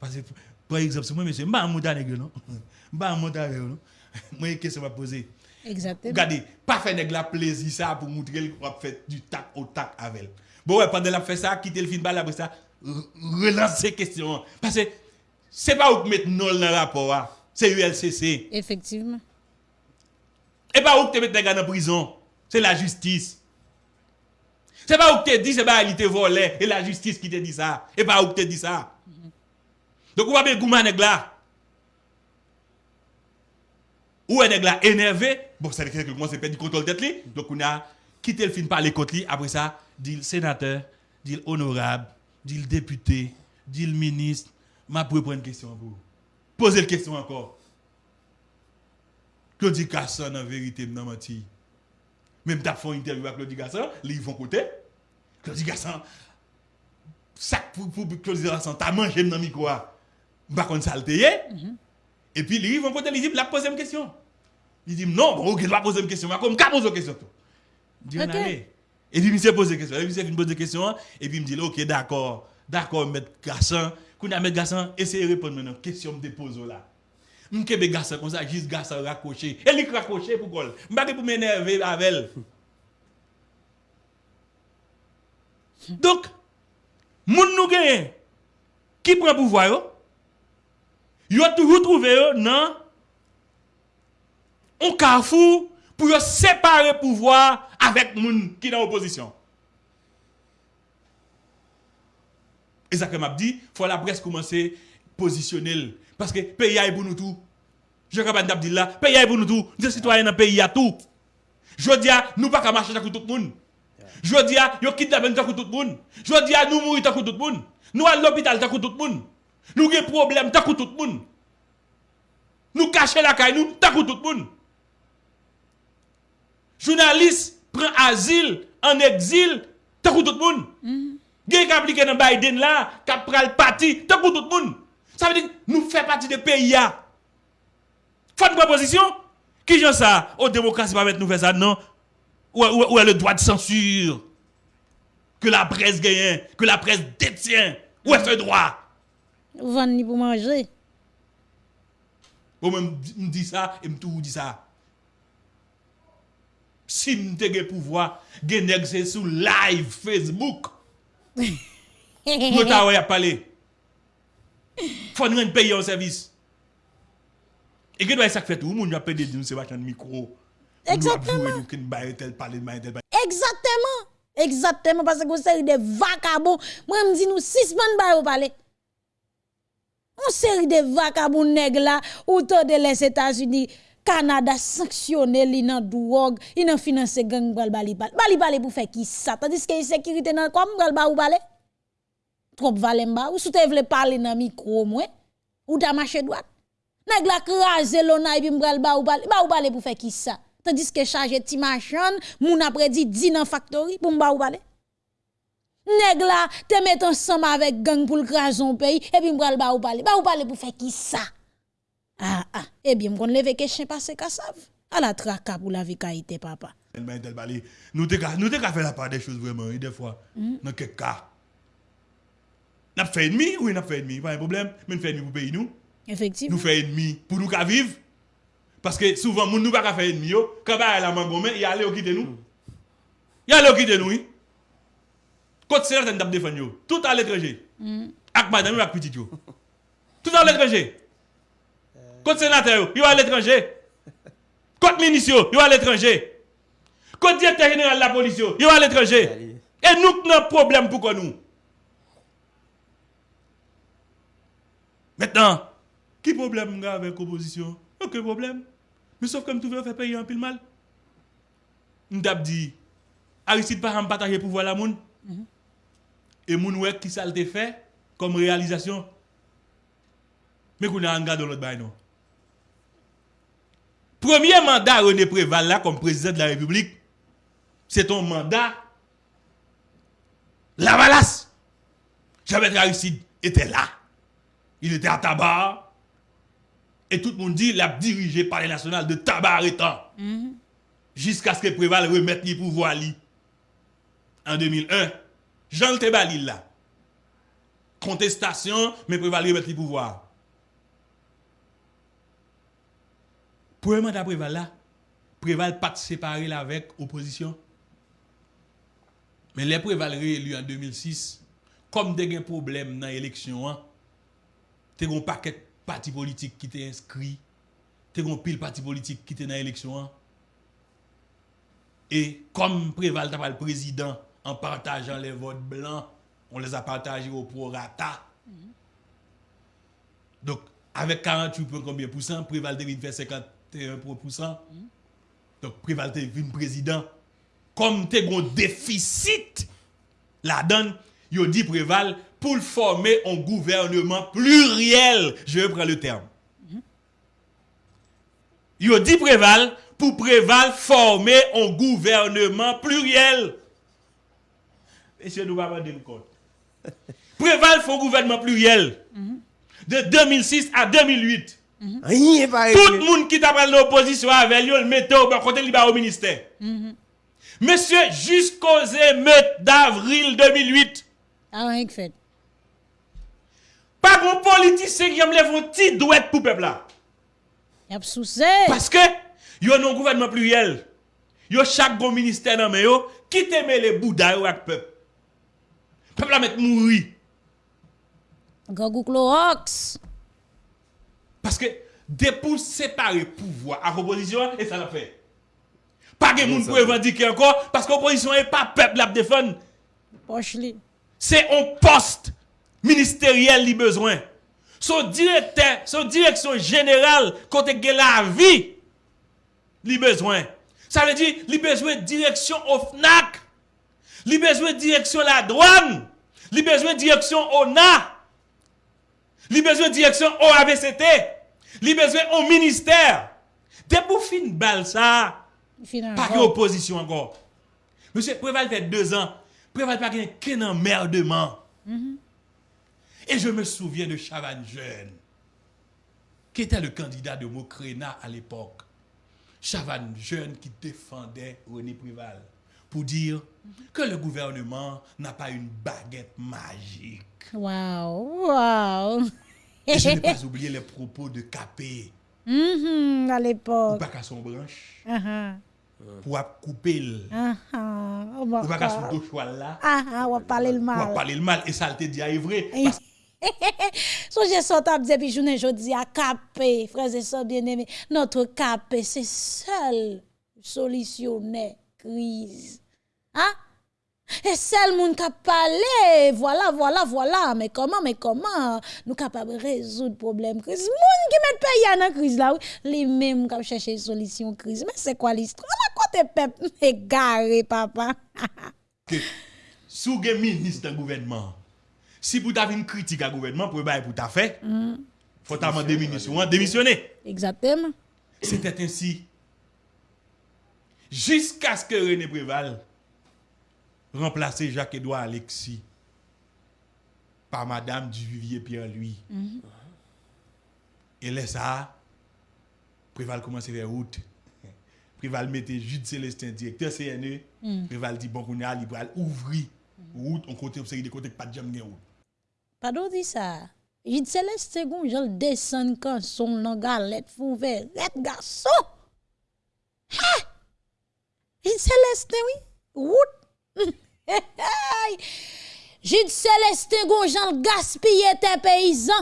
Parce que par exemple, si moi monsieur, m'pa monter avec eux non? M'pa monter avec eux non? Moi une question m'a poser. Exactement. Regardez, pas faire nèg la plaisir ça pour montrer qu'on va faire du tac au tac avec elle. Bon ouais, pendant la fait ça, quitter le film balle après ça, re- relancer question parce que c'est pas où mettre non dans le rapport hein. c'est ULCC. Effectivement. Et pas où te mettre nèg en prison, c'est la justice. C'est pas où te dit c'est pas il te volé et la justice qui te dit ça. Et pas où te dit ça. Donc on va bien nèg là. Ou nèg là énervé, bon ça veut dire que commence à perdre du contrôle tête. Donc on a quitté le film parler contre lui après ça, dit le sénateur, dit le honorable, dit le député, dit le ministre, m'a pour prendre une question pour vous. Posez la question encore. Claudie Gasson en vérité m'a menti. Même t'as fait une interview avec Claudie Gasson, ils vont côté. Claudie Gasson ça pour pour Claudie Gasson, t'as mangé dans le micro. Ça le teye. Et puis, ils vont côté, ils disent, la poser une question. Il dit, non, bon, ok, il va poser une question. Mais comme, qu'à poser une question, Dieu okay. allez. Et puis, monsieur pose des questions. Et puis, monsieur pose des questions. Et puis, il me dit, OK, d'accord. D'accord, M. Gassan. Quand M. Gassan, essayez de répondre maintenant. Question me dépose là. Je suis garçon comme ça, juste garçon raccroché. Et lui raccroché pour quoi Je ne pour m'énerver avec elle. Donc, moun nous gagne qui prend pouvoir yo? Yo toujours trouvé yo nan... un carrefour pour séparer pouvoir avec moun qui dans opposition. Et ça que m'a dit, faut la presse commencer positionner l. parce que pays est pour nous tout. Je capable d'abdi là, pays est pour nous tout. Nous citoyens dans pays a tout. Je dis à nous pas qu'à marcher avec tout le monde. Je dis à yo kidnappé nous tout le monde. Je dis à nous mourir tout le monde. Nous à l'hôpital tout le monde. Nous avons problème tout le monde. Nous cacher la caille nous tout le monde. Journaliste prend asile en exil tout le monde. Gen qui appliqué dans Biden là, qui a pris le parti, tout le monde. Ça veut dire que nous faisons partie des pays. Faut une proposition. Qui j'en ça? Aux démocratie pas mettre nous faire ça, non? Où, où, où est le droit de censure? Que la presse gagne, que la presse détient. Où est ce droit? Vendre ni pour manger. Bon, moi, me dis ça et me tout dit ça. Si mte ge pouvoi, gen neg se sou live Facebook. Nota wè a pale. Fon ren paye yon servis. E gen wè sak fet ou moun apè de di nou se wachan mikro. Exactement. Exactement. Exactement. Parce que vous êtes des vagabonds. Moi, je me dis, nous, six semaines, bah, vous parlez. On série de vagabonds nègres là, autour de les États-Unis. Canada sanksyonè li nan drogue, il nan finance gang bral bali bal. Bali bali pou fè ki sa, tandis que yi nan kom bral ba ou bale? Trop valen ba, ou sou te vle parler nan micro mwen, ou ta mache droite. Nèg la krasé lona et puis m'bral ba ou bale, ba ou bale pou fè ki sa? Tandis que charge ti machan, moun après di di nan factory pou m'ba ou bale? Nèg la te met ensemble avec gang pour le crason pays et puis m'bral ba ou bale, ba ou bale pou fè ki sa? Ah, ah, ebyen eh mkon leve ke chen pase kasav. A la traka pou la vi ka ite papa. Nou te ka fe la pa de chouz vreman, e defwa, hmm? nan kek ka. Nap fe enmi, oui nap fe enmi, pa yon problem, men fe enmi pou peyi nou. Efektiv. Nou fe enmi pou nou ka viv. Paske souvan moun nou pa ka fe enmi yo, kaba yon la man gomen, yon ale yo kite nou. Yon ale yo kite nou, yi. Kote ser ten tap defen yo, tout al etreje. Hmm. Ak madame, ak pitit yo. Tout al etreje. Côté sénateur, il va à l'étranger. Côté ministre, il va à l'étranger. Côté directeur général de la police, il va à l'étranger. Et nous avons un problème pour nous. Maintenant, qui problème avec l'opposition Aucun problème. Mais sauf que nous voulons faire payer un pile mal. Nous avons dit, Aristide pas en bataille pour voir la monde. Mm -hmm. Et moun mhm. e wek qui ça le fait comme réalisation. Mais qu'on a un gars dans l'autre bail non. Premier mandat René Préval là comme président de la République, c'est ton mandat Lavalas. Jean-Bertrand Aristide était là. Il était à tabac. Et tout le monde dit, il a dirigé par les nationales de tabac arrêtant. Jusqu'à ce que Préval remette les pouvoirs li. En 2001. Jean le Tebalil là. Contestation, mais Préval remette les pouvoirs. Premièrement, d'après Préval là, Préval pas séparé là avec opposition. Mais les Préval réélu en 2006, comme des problèmes dans l'élection, tu un paquet parti politique qui t'est inscrit, tu un pile parti politique qui t'est dans l'élection. Et comme Préval t'a le président en partageant les votes blancs, on les a partagés au prorata. Mm -hmm. Donc, avec 48 points, combien pour cent, Préval devine faire 50 61%. Donc, Prival te vim président. Comme te un déficit, la donne, yo dit Préval, pour former un gouvernement pluriel, je reprends le terme. Yo dit Préval, pour Préval former un gouvernement pluriel. Monsieur nous va de compte. Préval fait un gouvernement pluriel. De 2006 à 2008. Mm -hmm. pareil. Tout le monde qui t'a pris l'opposition avec lui, le mettait au côté libre au ministère. Mm -hmm. Monsieur, jusqu'aux émeutes d'avril 2008. Ah, rien que fait. Pas bon politicien qui aime les petits douettes pour peuple là. Y'a Parce que, a non gouvernement pluriel. Yo chaque bon ministère dans yo, qui t'aime les bouddha avec peuple. Peuple là met mourir. Gogou Clorox. Parce que, des pour séparer pouvoir à opposition, et ça l'a fait. Pas de monde pour revendiquer encore, parce que l'opposition n'est pas peuple la défendre. C'est un poste ministériel li besoin. Son directeur, son direction générale, côté que la vie, li besoin. Ça veut dire, li besoin de direction au FNAC, li besoin de direction la douane, li besoin de direction au NA, li besoin de direction au ABCT, li besoin au ministère. Dès pour fin ça, Finalement. pas que opposition encore. Monsieur Préval fait deux ans. Préval pas gagné qu'un emmerdement. Et je me souviens de Chavannes Jeune, qui était le candidat de Mokrena à l'époque. Chavannes Jeune qui défendait René Préval pour dire que le gouvernement n'a pas une baguette magique. Wow, wow. Et je n'ai pas oublié les propos de Capé, Mhm, à ou l'époque. pas qu'à son branche, Ah, ah. pour couper le, Ah, ah. Oh, ou pas qu'à son dos là. Ah, ah, va parler le Ou mal. parler le mal et ça te dit à vrai. Eh, So j'ai sorti à dire, puis je jodi à capé, frères et sœurs bien-aimés, notre capé, c'est seul solutionner crise. Hein? Et seul monde qui parlé, voilà, voilà, voilà, mais comment, mais comment nous capables de résoudre le problème crise Monde qui met pays dans la crise là, les mêmes qui cherchent une solution crise. Mais c'est quoi l'histoire La côté peuple égaré papa. que sous le ministre du gouvernement, si vous avez une critique à gouvernement pour e pour ta fait, mm. faut demander démission, démissionner. Exactement. C'était ainsi jusqu'à ce que René Préval remplacer Jacques-Édouard Alexis par Madame Duvivier Pierre-Louis. Mm -hmm. Et là, ça, Préval commence vers route. Préval mettait Jude Célestin, directeur CNE. Mm. Préval dit, bon, on a libre, ouvrir route, on compte une série de côtés, pas de jam route. Pardon, dit ça. Jude Célestin, je descend quand son langalette fouvert. Red garçon! Ha! Jude Célestin, oui, route. J'ai dit Céleste Gon, j'en le gaspillé tes paysans.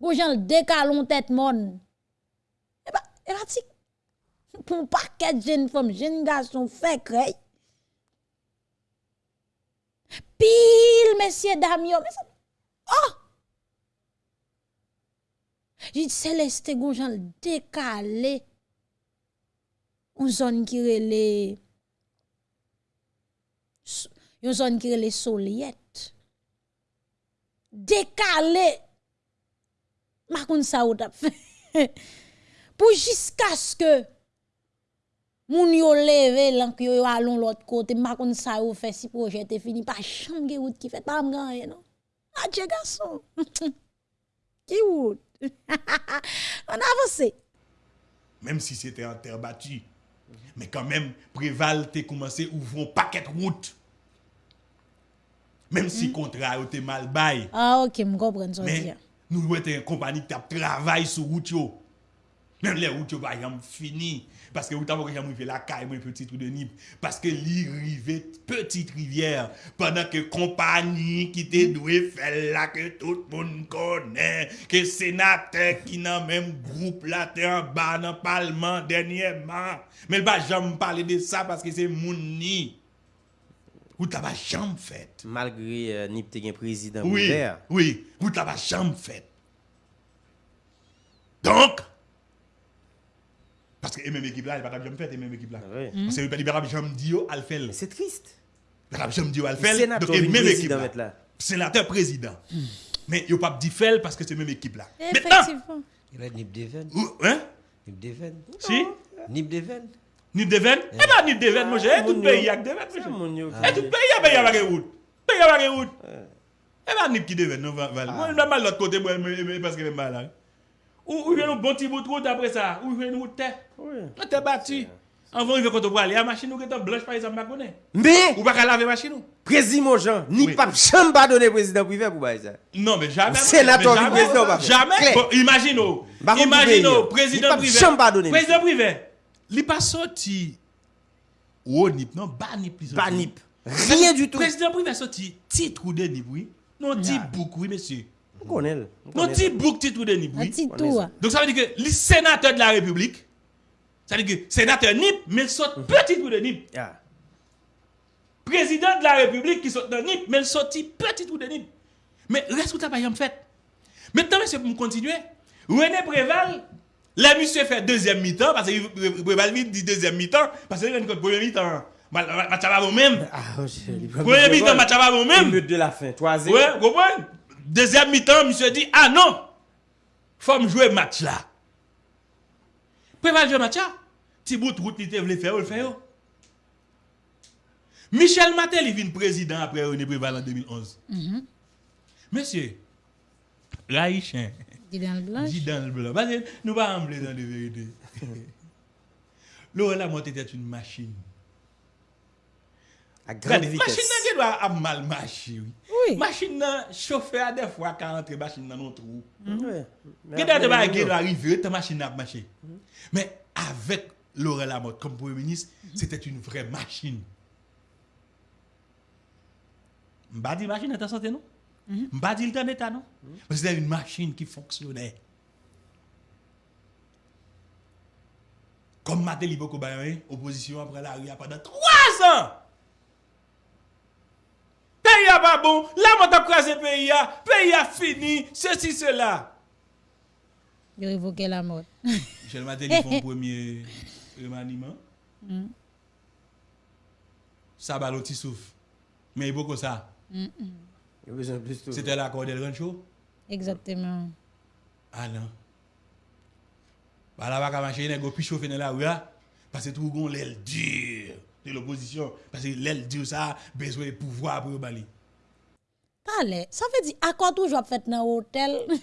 Gon, j'en le décalon tête mon. Et bah, et bah, pour paquet de jeunes femmes, jeunes garçons, fait crey. Pile, messieurs, dames, yo, mais Oh! J'ai dit Céleste Gonjan décalé. Une zone qui relè une zone qui relè Soliette. Décalé. Ma sa ou tap fait. pour jusqu'à ce que moun yo leve lank yo yo allons l'autre côté ma kon ça yo fait si projet est fini pas chambre route qui fait pas gagner non ah Dieu garçon qui route on avance Même si c'était en terre battue. Mais quand même, Préval t'es commencé ouvrir un paquet de routes. Même si le contrat était mal bail. Ah, ok, je comprends ce que Nous devons être une compagnie qui travaille sur route. Même les routes, par exemple, fini. Parce que vous avez arrivé la caille, une petite route de Nib. Parce que l'irrivée, petite rivière, pendant que compagnie qui te mm-hmm. doué faire là, que tout le monde connaît, que sénateur qui n'a même groupe là, t'es en bas dans le parlement dernièrement. Mais le pas jamais parler de ça parce que c'est mon nid. Ou t'as pas jamais fait. Malgré euh, Nip président Oui, ouvert. oui, vous t'avez jamais fait. Donc, parce que les mêmes équipes là, ils ne jamais fait, les mêmes équipes là. Ah ouais. Parce que les libéraux jamais dit Alfel. Mais c'est triste. Les libéraux jamais dit Le Alfel. sénateur Donc, équipes président là. Sénateur président. Mais ils ne pas dit fel parce que c'est même équipe là. Maintenant, effectivement Il va être Nip Deven. ou- hein? Nip Deven. Si? Nip Deven. Nip Deven? Eh ben, Nip Deven, mon cher. Tout Moun pays yo. a Deven, mon C'est cher. mon yo Et qui- tout pays a payé avec route. Payé avec route. Eh ben, Nip qui Deven, non, Val. Moi, je vais mal l'autre côté, moi, mais- mais- parce que je suis mal. Ou ou vient un bon petit bout de route après ça. Ou veut qu'on te voit aller. La machine ou qui est blanche, par exemple, je connais. Mais, Ou ou? Jean, ni pas jamais pas donné président privé pour bailler ça. Non, président, pas fait. Jamais. Clair. Bon, imagine, contre, imagine, Il pas privé. Président privé. Il n'est pas sorti. Ou nip, non, pas nip. il. Pas Nip. Rien du tout. Président privé sorti titre ou de nip, oui. Non, petit book, oui, monsieur. On connaît. le. On Non, petit book, titre ou de nip, oui. Donc ça veut dire que le sénateur de la République, ça veut dire que sénateur nip, mais sort petit trou de nip. Président de la République qui sort dans NIP, mais il sorti petit trou de NIP. Mais reste où t'as pas jamais fait? Maintenant, monsieur, pour continuer, René Préval, Les messieurs fait deuxième mi-temps, parce qu'il peut dit deuxième mi-temps, parce qu'il vient contre premier mi-temps. Match à même. Ah, oh, premier mi-temps, match à même. but de la fin, troisième. Ouais, vous comprenez? Deuxième mi-temps, monsieur dit, ah non, faut me jouer match là. Préparer le match là. Ti bout route, il te voulait faire, le faire. Oh. Michel Matel, il vient président après René Préval en 2011. Mm-hmm. Monsieur, Raïchen. Dit dans le blanc dit dans le blanc. Parce que nous pas en dans de vérité. Laurent Lamotte était une machine. À grande Regardez, machine vitesse. nan qui doit a mal marché. Oui. Oui. Machine nan chauffeur des fois quand entre machine nan non trou. Après, tu nous, vas arriver, ta machine a marché. Mais avec Laurent Lamotte comme Premier ministre, c'était une vraie machine. M'a dit machine est en santé, non? Dit le temps d'état, non? Parce que c'était une machine qui fonctionnait. Comme Matéli Boko Bayoye, opposition après la rue pendant trois ans. Pays a pas bon, la moto a crasé pays a, pays a fini, ceci, cela. il révoqué la mort Michel Matéli font premier remaniement. Ça va l'autre souffle. Mais il faut que ça. C'était l'accord del Rancho? exactement Ah non. Bah là, va marcher, il plus chauffé dans la rue. Parce que tout le monde l'aile dure de l'opposition. Parce que l'aile dure, ça, besoin de pouvoir pour bali. Parle, ça veut dire accord toujours fait dans hôtel?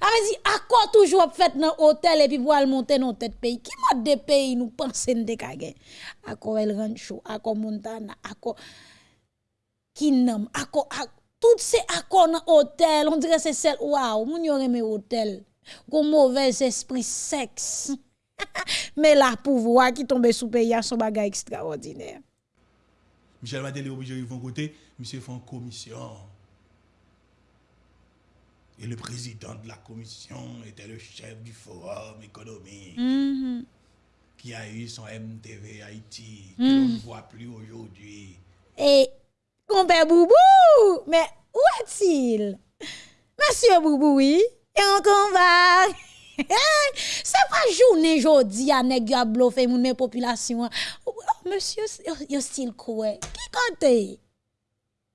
Ça veut dire accord toujours fait dans hôtel et puis pour aller monter dans tête pays? Qui mode de pays nous pensons de kage? Accord El Rancho, accord Montana, accord Accord ak- tout ces accords dans hôtel, on dirait c'est celle waouh, moun yo aimé hôtel. Gon mauvais esprit sexe. Mais la pouvoir qui tombe sous pays a son bagage extraordinaire. Michel Matéli est obligé de côté, monsieur fait une commission. Et le président de la commission était le chef du forum économique Mhm. qui a eu son MTV Haïti, que l'on ne voit plus aujourd'hui. Et compère Boubou, mais où est-il? Monsieur Boubou, oui, et on va. C'est pas journée jodi à nèg yo a bluffé moun population. Oh, monsieur, yo, yo style quoi? Qui kante?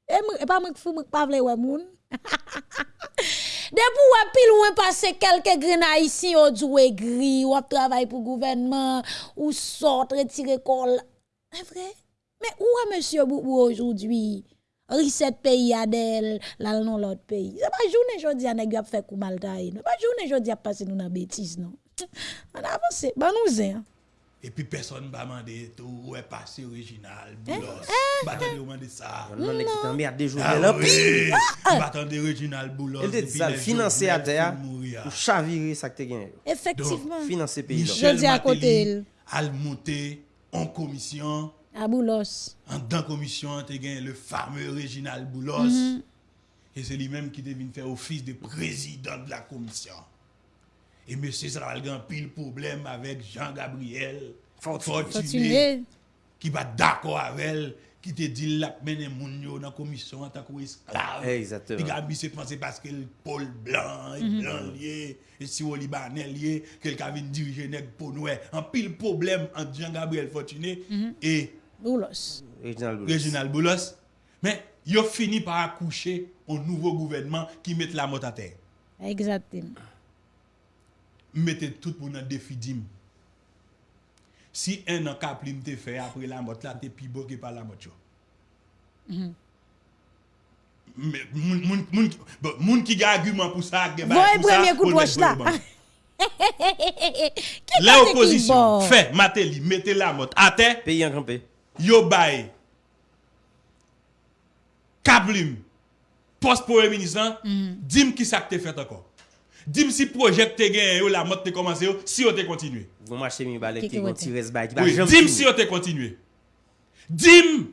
E e pa mwen fou mwen pa vle wè moun. Depuis ou pile ou passe quelques grains ici au doué gris, ou travail pour gouvernement, ou sort retirer col. C'est vrai? Mais où est monsieur Boubou aujourd'hui? Reset pays Adel, là non l'autre pays. C'est pas journée jodi nèg a fait coup mal taille. Pas journée jodi a passé nous dans bêtise non. On avance, bon nous hein. Et puis personne va demander tout où est passé original, Eh, boulos? Bah attendez, demander ça? On demande qui t'emmerde des jours. Ah là, oui, bah attendez original boulos. Elle dit ça, financer à terre pour chavirer ça que tu gagné. Effectivement. Financer pays. là. Dis à côté, Martelly elle. a monté en commission, À Boulos. en dans commission, tu gagné le fameux Réginal Boulos. Mhm. Et c'est lui-même qui devine faire office de président de la commission. Et monsieur ça va un pile problème avec Jean-Gabriel Fortuné, Fortuné. qui va d'accord avec elle, qui te dit la mener moun dans la commission en tant qu'esclave. Exactement. Il a mis c'est pensé parce que le Paul blanc, et Mhm. blanc lié, et si au Libanais lié, quelqu'un vient diriger nèg pour nous. Un pile problème entre Jean-Gabriel Fortuné Mhm. et Boulos. Réginal Boulos. Mais ils ont fini par accoucher au nouveau gouvernement qui met la motte à terre. Exactement. Mettez tout le monde en défi. Si un an kaplim te fait après la motte là, t'es plus beau que par la motte. yo. Mais moun, moun, moun, bon, moun qui a argument pour ça, pour ça, premier coup de poche là. pour fait Matéli, mettez la motte à terre, Pays en campé. yo bay. Kablim poste pour le ministre mm. dis-moi qui ça que fait encore dis-moi si projet te gagné la mode te commencé si on te continué vous marchez mi balé qui continué dis-moi si on te continué dis-moi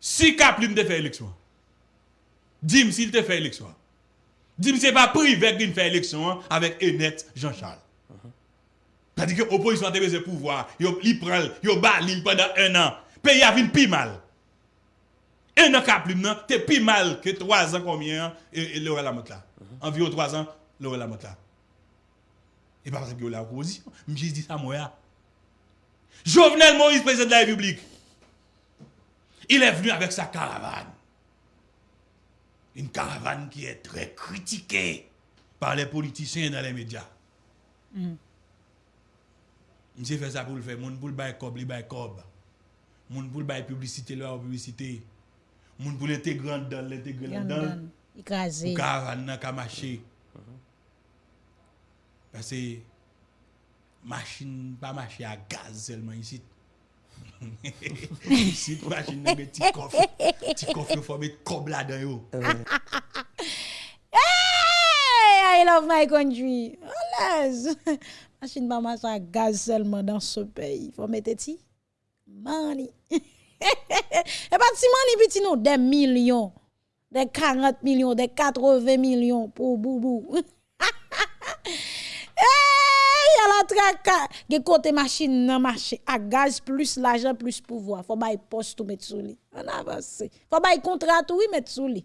si kablim te fait élection dis-moi s'il te fait élection dis-moi c'est pas privé qu'il fait élection avec Enet Jean-Charles. C'est-à-dire que l'opposition a besoin de pouvoir. Li prend, bat l'île pendant un an. Pays a vin pi mal. Un an non, t'es pi mal que trois ans combien, hein, et, l'aurait la là? Environ trois ans, l'aurait la là. Et pas parce que la opposition. J'ai dit ça moi. ya. Jovenel Moïse, président de la République. Il est venu avec sa caravane. Une caravane qui est très critiquée par les politiciens dans les médias. Mse fè sa pou l fè, moun pou l bay kob, li bay kob. Moun pou l bay publicite, li bay publicite. Moun pou l ete grand dan, l ete grand dan. Ikaze. Ou ka ran nan ka mache. Pase, machin pa mache a gaz selman yisit. Yisit machin nan be ti kof. Ti kof yo fò be kob la dan yo. Eh. Hey, I love my country. Oh, Olaz. Machine pas marcher à gaz seulement dans ce pays. Faut mettre ti. Money. Et pas si money petit nous des millions. Des 40 millions, des 80 millions pour boubou. Hey, y a la traka. Ge kote machin nan mache. A gaz plus l'ajan plus pouvoir. Faut bay poste ou mettre sous li. An avance. Faut bay contrat ou mettre sous li.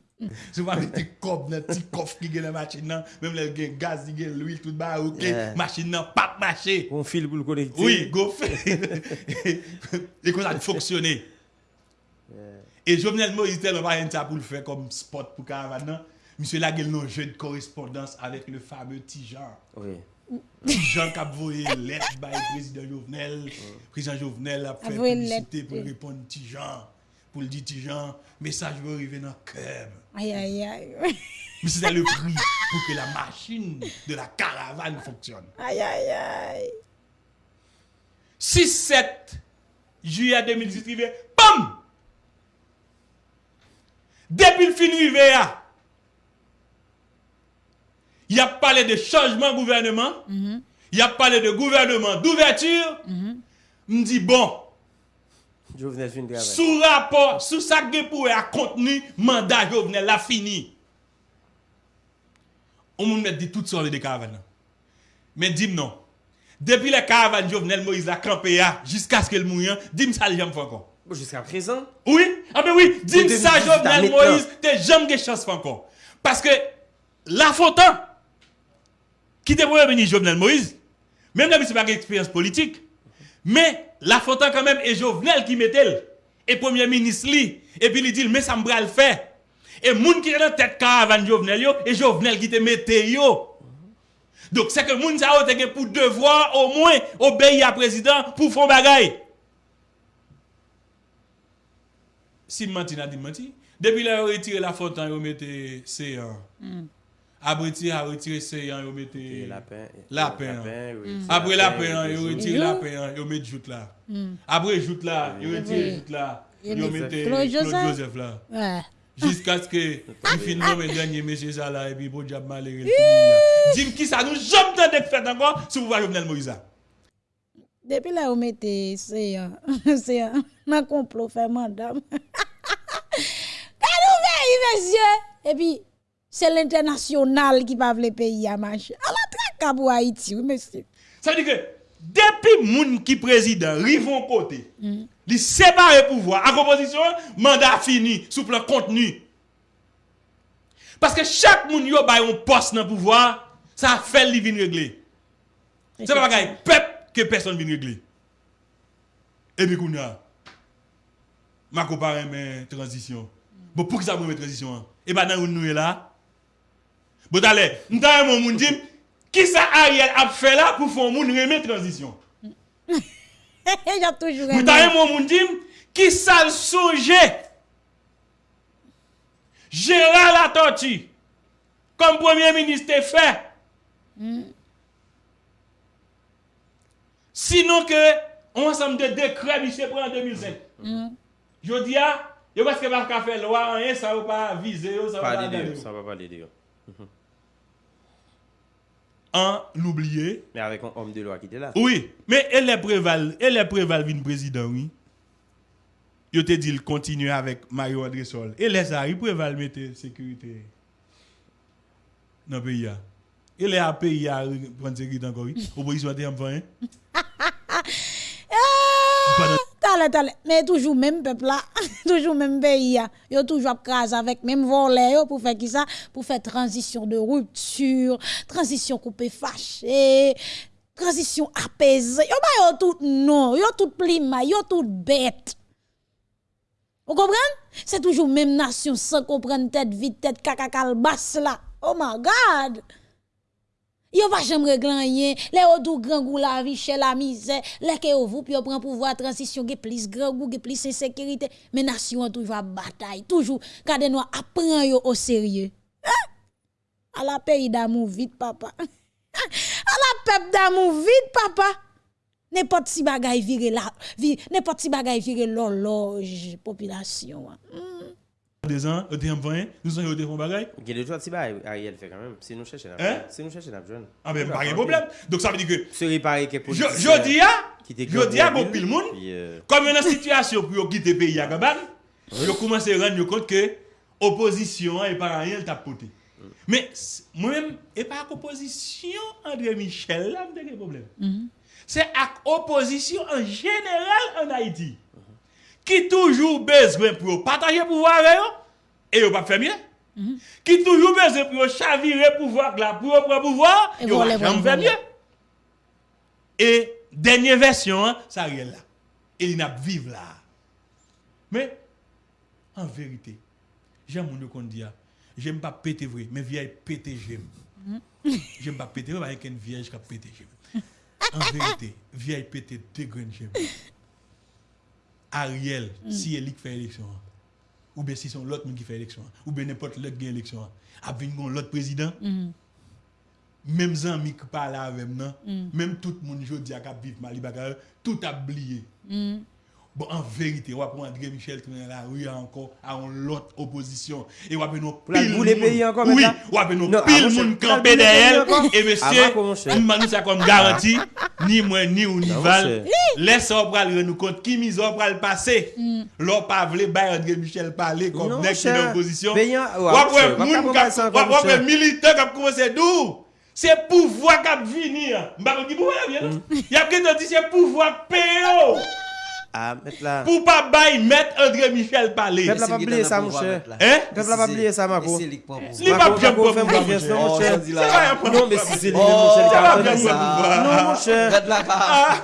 Sou pa ti kob nan ti kof ki gen nan machin nan. Mem le gen gaz gen l'huile tout ba ok. Machin nan pap mache. On fil pou l'connecter. Oui, go fil. Et qu'on a fonctionné. Et Jovenel Moïse tellement pas ça pour le faire comme spot pour caravane. Non? Monsieur Laguel non jeu de correspondance avec le fameux Tijan. Oui. Jean Capvoye let by président Jovenel. Président Jovenel a fait publicité pour répondre Tijan. Pour le dire Tijan, message va arriver dans le cœur. Aïe, aïe, aïe. Mais c'était le prix pour que la machine de la caravane fonctionne. Aïe, aïe, aïe. 6-7 juillet 2018, bam! Depuis le fin arrivé, Il a parlé de changement gouvernement. Mm -hmm. Il a parlé de gouvernement d'ouverture. Mm -hmm. dit bon. Sous rapport, sous ça que pour a contenu, mandat Jovenel la fini. On me dit tout sur les caravanes. Mais dis non. Depuis les caravanes Jovenel Moïse la crampé jusqu'à ce qu'elle mouille, dis ça les jamais encore. Jusqu'à présent Oui, ah ben oui, dis ça Jovenel Moïse, t'es jamais de chance encore. Parce que la faute qui était premier ministre Jovenel Moïse, même si ce pas expérience politique, mais la Fontaine quand même est Jovenel qui mettait et premier ministre li, et puis il dit, mais ça me le faire. Et moun qui est dans tête caravane Jovenel yo, et Jovenel qui te mette yo. Donc c'est que moun sa te pour devoir au moins obéir à président pour faire bagay. Si menti n'a dit menti, depuis là retiré la Fontaine, vous mettez C1. Abretire, abretire se yon, yo mette lapen. Eh, Apre lapen, yo retire lapen, yo mette jout la. Apre jout la, yo retire jout la, yo mette Claude Joseph la. Jiska skè, yon fin nou men denye mesye sa la, epi bo diap malere l pou moun ya. Jim ki sa nou jom tan dek fèt anko, sou pou va Jovenel Moïse. Depi la yo mette se yon, se yon, nan komplo fè mandam. Kanou ve yi, mesye, epi... c'est l'international qui va le pays à marcher. À la traque pour Haïti, oui, monsieur. Ça veut dire que depuis moun qui président rivon côté, il sépare pouvoir à composition mandat fini sous plan contenu. Parce que chaque moun yo bay un poste dans le pouvoir, ça fait li vin régler. C'est pas bagaille peuple que personne vient régler. Et puis kounya. Ma compare transition. Bon pour qui ça me transition hein? Et pas dans nous là. Bon allez, nous avons e mon dit, qui ça Ariel a fait là pour faire moun remettre transition J'ai toujours Nous avons e mon dit, qui ça songe Gérard Latorti comme premier ministre e fait. Mm. Sinon que on ensemble de décrets monsieur prend en 2005. Mm. Je dis ah, yo parce que pas faire loi rien ça va pas viser ça va pas valider, ça va valider. Mm -hmm. En l'oublier. Mais avec un homme de loi qui était là. Oui, mais elle est préval, elle est préval vin président oui. Yo te dit il continue avec Mario André Sol. Et laisse ça, il préval mettre sécurité dans le pays. a. Il est à pays à prendre sécurité encore oui. Opposition était en fin. Pendant- Mais toujours même peuple là, toujours même pays là. Yo toujours crase avec même volet pour faire qui ça? Pour faire transition de rupture, transition coupé fâché, transition apaisée. Yo ba yo tout non, yo tout plima, yo tout bête. Vous comprenez? C'est toujours même nation sans comprendre tête vite, tête caca basse là. Oh my God! Yo va jamais régler rien. Les autres grand goût la vie, chez la misère. Les que vous puis prend pouvoir transition, ge plus grand goût, ge plus insécurité. Mais nation toujours bataille, toujours quand nous apprend yo au sérieux. Hein? À la pays d'amour vite papa. à la peuple d'amour vite papa. N'importe si bagay vire la, n'importe si bagay vire l'horloge population. hein. deux ans, deux ans, 20, nous avons deux ans bagay. Il y a deux jours, si Ariel fait quand même, si nous cherchons la Si nous cherchons la jeune. Ah ben, pas de problème. Donc ça veut dire que. Se réparer que politique. Jodi euh, a, jodi a, bon pile moun, comme une situation pour guider le pays à Gabane, je commence à rendre compte que opposition et par Ariel tapoté. Mm. Mais moi-même, et par opposition, André Michel, là, j'ai des problèmes. Mm-hmm. C'est à opposition en général en Haïti. Qui toujours besoin pour partager pouvoir avec eux, et yo pas faire mieux. Qui toujours besoin pour chavirer pouvoir là, pour prendre pouvoir, voler, pas jamais faire mieux. Et dernière version, hein, ça réel là. Et il n'a vivre là. Mais, en vérité, j'aime mon qu'on dit, ah, j'aime pas péter vrai, mais vieille péter j'aime. J'aime pas péter vrai, avec une vieille qui a pété j'aime. En vérité, vieille péter deux graines j'aime. Ariel mm. si elik fè eleksyon an. Ou be si son lot moun ki fè eleksyon an. Ou be nepot lot gen eleksyon an. Ap vin kon lot prezident. Mm. Mem zan mi ki pala avèm nan. Mm. Mem tout moun jodi ak ap viv mali baka. Tout ap bliye. Bon, en vérité, on va prendre André Michel qui est dans la rue encore à une autre opposition. Et on va prendre la pile bouler moun- pays encore Oui, on va prendre Non, pile la bouler derrière. Et monsieur, Avant, comment c'est? on m'a dit ça comme garantie, ni moi, ni ou ni Non, Val. c'est- Laisse on pral nous compte qui mise on pral passer. L'on pas vle bay André Michel parler comme nèg qui cher. dans opposition. Payant- Ou ouais, après cher. moun Pas k'ap- ça ou encore, après cher. militant qui a commencé d'où? C'est pouvoir qui a venir. Mm. Y a quelqu'un qui dit c'est pouvoir payer. Ah, mettre là. pour pas bailler mettre André Michel parler. Peuple pas oublié ça, mon cher. Hein? Peuple pas oublié ça, Marco. Li Marco, pa Marco, bien pour confiance, mon cher. pas. Non, mais si c'est lui, Oh, mon cher, qui a ça va entendu bien ça. pour Non, mon cher. La.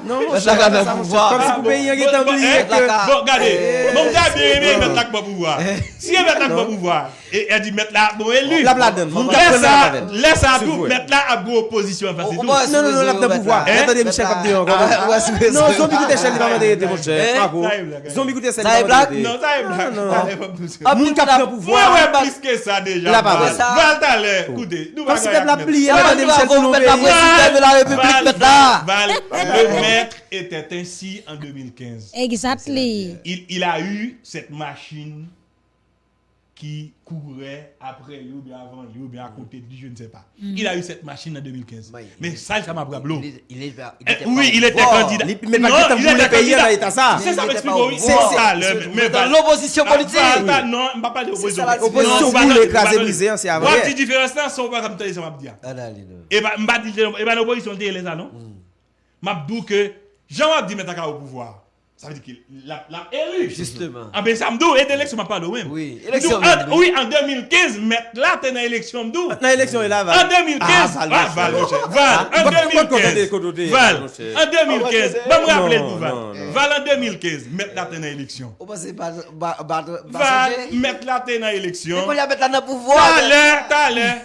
Non, mon cher. la. Comme si vous payez un Bon, eh, que... Bon, regardez, mon gars bien aimé mettre là pour pouvoir. Si elle met là pour pouvoir, et elle dit mettre là, bon élu. La bladen, Laisse la ça, tout, mettre là à gros opposition Non, non, non, la de pouvoir. Hein? Attendez, Michel Capdéon. Non, zombie coûte cher, il va m'aider, mon cher. Zombie va blague. m'aider. Non, ça est blague. non. Pas. Ah, Moun qui a pris le pouvoir. Ouais, ouais, plus que ça déjà. Pas Val. Ça. Écoutez, plié, Ah, attendez, Michel, vous la le présidente de la République, Val, mettre là. Val, le maître était ainsi en 2015. Exactly. Il, il a eu cette machine qui courait après lui ou bien avant lui ou bien à côté de lui, je ne sais pas. Il a eu cette machine en 2015. Mais- Mais ça, ça m'a bravo. Il est- il il Eh, était Oui, il était candidat. Il- mais Non, il était candidat. dans l'état ça. C'est ça, oui. C'est ça, C'est- mais dans l'opposition Ah, politique. Non, je ne parle pas d'opposition. C'est ça, la politique. Opposition, Non, vous Val, l'écrasez, Val, brisez, hein, c'est vrai. petite différence là, son pas comme ça, m'a dit. Ah, là, il est- Et bah, m'a dit, et bah, l'opposition ça, non? M'a dit que Jean a dit mettre au pouvoir. Ça veut dire qu'il l'a l'a élu. Justement. Ah ben ça me dit, et d'élection m'a pas de même. Oui, élection, en- oui. En 2015, mettre là, t'es dans l'élection, me dit. Dans l'élection, il est là, En Val. 2015, Ah, Val, ah, Val. Val, en Pas- pas de côté, 2015, côté, Val, en 2015, Ah, pas me rappeler pour Val. Val en 2015, mettre là, t'es dans l'élection. Par- par- par- par- Val, mettre là, t'es dans l'élection. Mais a mettre là dans le pouvoir. T'as l'air, t'as l'air.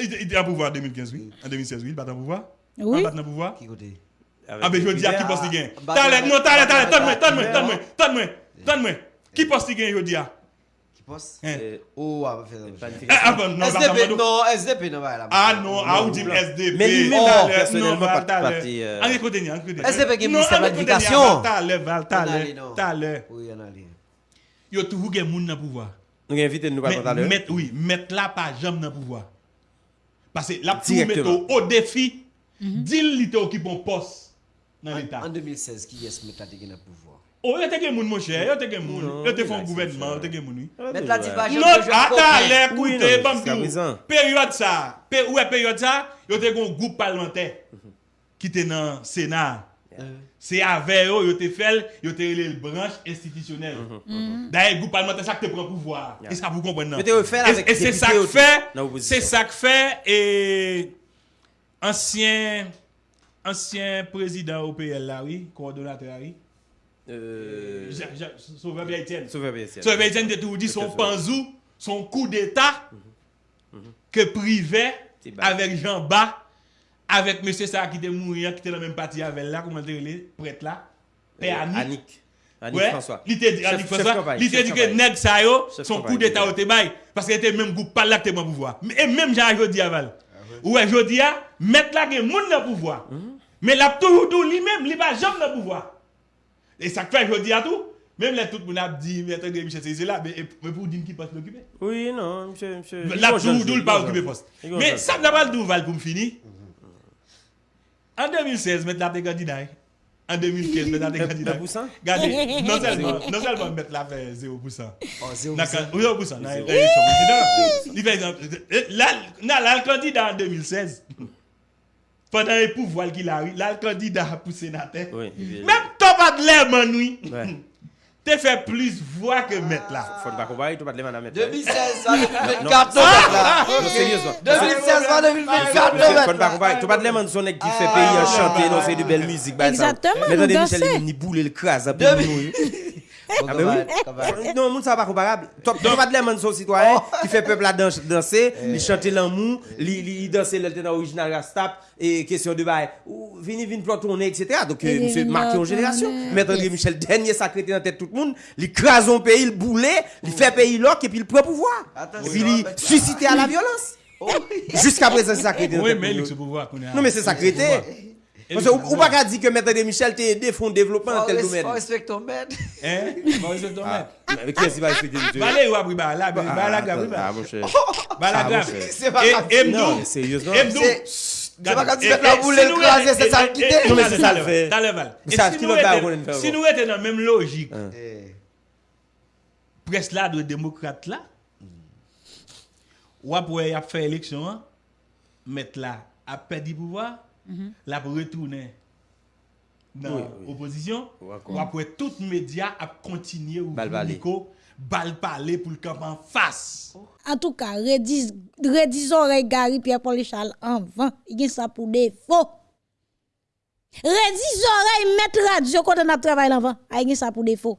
Il il était en pouvoir en 2015, oui. En 2016, oui, il bat en pouvoir. Oui. Il bat en pouvoir. Qui côté Ah ben je dis à qui pense qu'il gagne. Talent, non, talent, talent, donne-moi, donne-moi, donne-moi, donne-moi, donne-moi. Qui pense qu'il gagne, je dis à? Pos, ou a fè nan SDP, non, SDP nan va la Ah non, a ou di SDP Men li men nan personelman pati An ekote ni, an ekote ni SDP gen minister modifikasyon Talè, talè, talè Yo toujou gen moun nan pouvoa Nou gen invite nou pa kon talè Met, oui, met la pa jam nan pouvoa Pase la pou met ou o defi mhm. Dil li te okipon pos nan l'Etat. An 2016, ki yes met la te gen nan pouvoi? O, oh, yo te gen moun monshe, yo te gen moun, yo te fon gouvenman, yo te gen moun. Met la di bajan... Non, ata lè koute, bambou, peryode sa, ouè peryode sa, yo te gen goup parlamentè ki te nan Senat. Se avè yo, yo te fel, yo te rele l'branche institisyonel. Mm-hmm. Da e goup parlamentè sa ki te pren pouvoi. E sa pou kompren nan. E se sa k fè, se sa k fè, e ansyen... ancien président OPL là, oui, coordonnateur là, oui. Euh... euh sauveur Bietienne. Sauveur Bietienne. Sauveur Bietienne, tout dit son panzou, son coup d'État mm -hmm. que privait avec Jean Bas, avec monsieur ça qui était mourir, qui était dans la même partie avec là, comment dire, les prêtre là, Père euh, Annick. Annick ouais, François. Il était dit Annick François. Il était dit que Neg Sayo, son coup d'État au Tébaï, parce qu'il était même groupe pas là que pouvoir. Et même Jean-Jodie Aval. Ouais, jodi a, mettre là que moun dans pouvoir. Mhm. Mais là toujours tout lui-même, il pas jamais dans pouvoir. Et ça fait jodi a tout, même les tout le monde a dit, mais attendez, Michel, c'est là, mais pour dire qui passe l'occuper. Oui, non, monsieur. monsieur. Là, Il tout tout le il pas occupé poste. Il Mais ça n'a pas le douval pour me finir. En 2016, mettre là candidats. en 2015, maintenant, des candidats. Regardez, non seulement, non seulement mettre la fait 0%. Oh, 0%. 0%. Dans l'élection présidentielle. Là, le candidat en 2016, pendant les pouvoirs qu'il a eu, là, le candidat pour sénateur, même Thomas de l'air, T'as fait plus voix que mettre là. Faut pas comparer, tu vas te lever dans la mettre. 2016, va 2024, non, mettre là. Non, sérieusement. 2016, va 2024, non, Faut mettre pas là. comparer. Tu vas te lever dans son nec qui fait pays en chanter, non, c'est de belle musique. bah. Exactement, Michel, ni boule Ah ben oui. Non, moun ça pas comparable. Tu tu vas de l'air son citoyen qui fait peuple à dan- danser, il chante l'amour, il il danse le tenant original Rastap et question de bail. Vini vini plot tourner etc. Donc monsieur marqué en génération. Maître André Michel dernier sacré dans tête tout le monde, il crase un pays, il boule, il fait pays loc et puis il prend pouvoir. Attention, Et puis il suscite à la violence. Oh, Jusqu'à présent c'est sacré Oui, mais monde. pouvoir. Non mais c'est sacré. Parce que ou pas qu'à dire que Maître André Michel t'a aidé font développement dans tel domaine. faut respecter ton maître. Hein? Bon, je te Ah, mets. mais qu'est-ce qu'il va expliquer monsieur Balé ou abri grave. ah, mon cher. C'est pas Et grave. et Non, m'dou. mais sérieusement. Et m'dou. C'est- c'est pas quand tu fais la boule, si nous étions- c'est ça qui. Non, mais c'est ça le fait. Le val. Si qui nous dans la même logique, Eh, presse là de démocrate là, ou après a fait élection, hein, mettre là, a perdu pouvoir, là pour retourner dans l'opposition, ou après tout média a continué ou micro, bal parler pour le camp en face. En tout cas, redis, redis oreille Gary Pierre Paul Charles en vent. Il y a ça pour défaut. Redis oreille mettre radio quand on a travaillé en vent. Il y a ça pour défaut.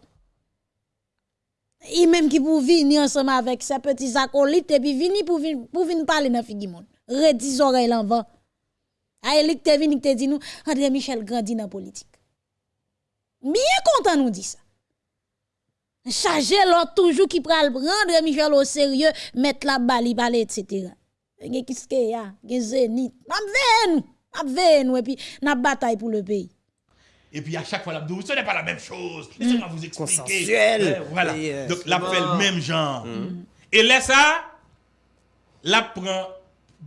Et même qui pour venir ensemble avec ses petits acolytes et puis venir pour venir pour venir parler dans figi monde. Redis oreille en vent. Aïe, te vini te dit nous André Michel grandi dans politique. Bien content nous dit ça. Chargé l'autre toujours qui pral prendre Michel au sérieux, mettre la balle, parler, etc. Gen qu'est-ce qu'il y a? Gen zénith. N'a ve nous. N'a ve nous et puis n'a bataille pour le pays. Et puis à chaque fois, l'abdou, ce n'est pas la même chose. Laissez-moi vous expliquer. Euh, voilà. Et, euh, Donc, la souvent- fait le même genre. Et là, ça, la prend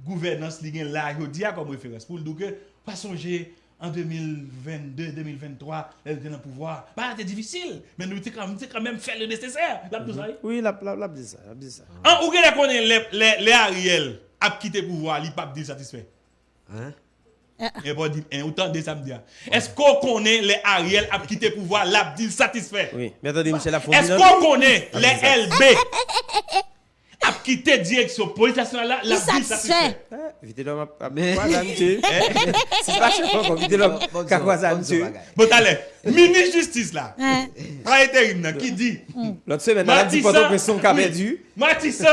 gouvernance li gen là, yo dit a comme référence pour le dire que pas songer en 2022, 2023, elle était dans le pouvoir. Bah, c'était difficile, mais nous quand même, t'es quand même fait le nécessaire. Ça y est. Oui, la, la, la, dit ça, la dit ça. En ou gen connaît les, les, les Ariel a quitté le pouvoir, li pas dit satisfait. Hein? Et pas dit, hein, autant de samedi. Est-ce qu'on connaît les Ariel a quitté le pouvoir, l'a dit satisfait? Oui, mais attendez, Michel, la Est-ce qu'on connaît les LB a quitté direction police nationale là, l'a dit satisfait. Vite l'homme a Mais- quoi ça, monsieur? C'est pas cher vite l'homme. Qu'a quoi monsieur? bon, allez, ministre justice là, pas intérim là, qui dit? L'autre semaine, elle a dit que son qu'a perdu. Matissan,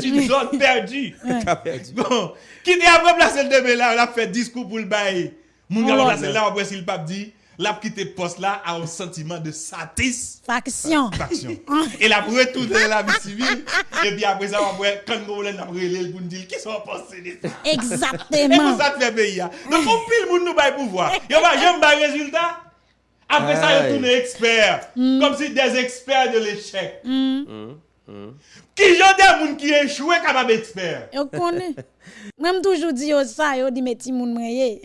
tu perdue. Qu'a perdu. Bon, qui dit après placer le demain là, il a fait discours pour le bail. Mon gars, Oh, placé là, après s'il pape dit, l'a quitté poste là a un sentiment de satisfaction. Faction. et l'a retourné la vie civile. Et puis après ça, quand on l'a relé, pour nous dire qui sont pensés de ça. Exactement. Et pour ça, fait pays. Donc, on pile pour nous bailler pouvoir. Et on va jamais résultat. Après ça, ils tournent experts. Mm. Comme si des experts de l'échec. Mm. Mm. mm. Qui j'en des gens qui échouent comme expert. Je connais. Même toujours dit ça, je dis, mais ti moun mwenye.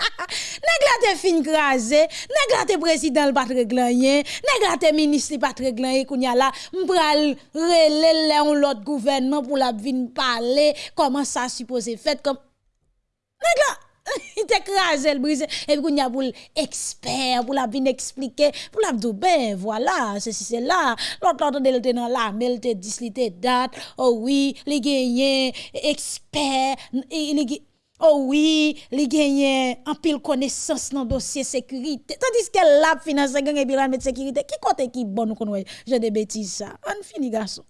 Nèg la te fin krasé, nèg la président l pas rien, nèg la te ministre pas rien kounya la, m'pral relé lè on l'autre gouvernement pour la vinn parler comment ça supposé fait comme nèg la il t'écrasé le brisé et puis kounya pour expert pour la vinn expliquer pour la dire ben voilà ceci c'est là l'autre l'autre de te dans la mais te dit date oh oui li gagné expert il Oh oui, li genyen en pile connaissance dans dossier sécurité. Tandis que la finance gang et puis la mettre sécurité. Qui côté qui bon nous connaît? Je des bêtises ça. On fini garçon.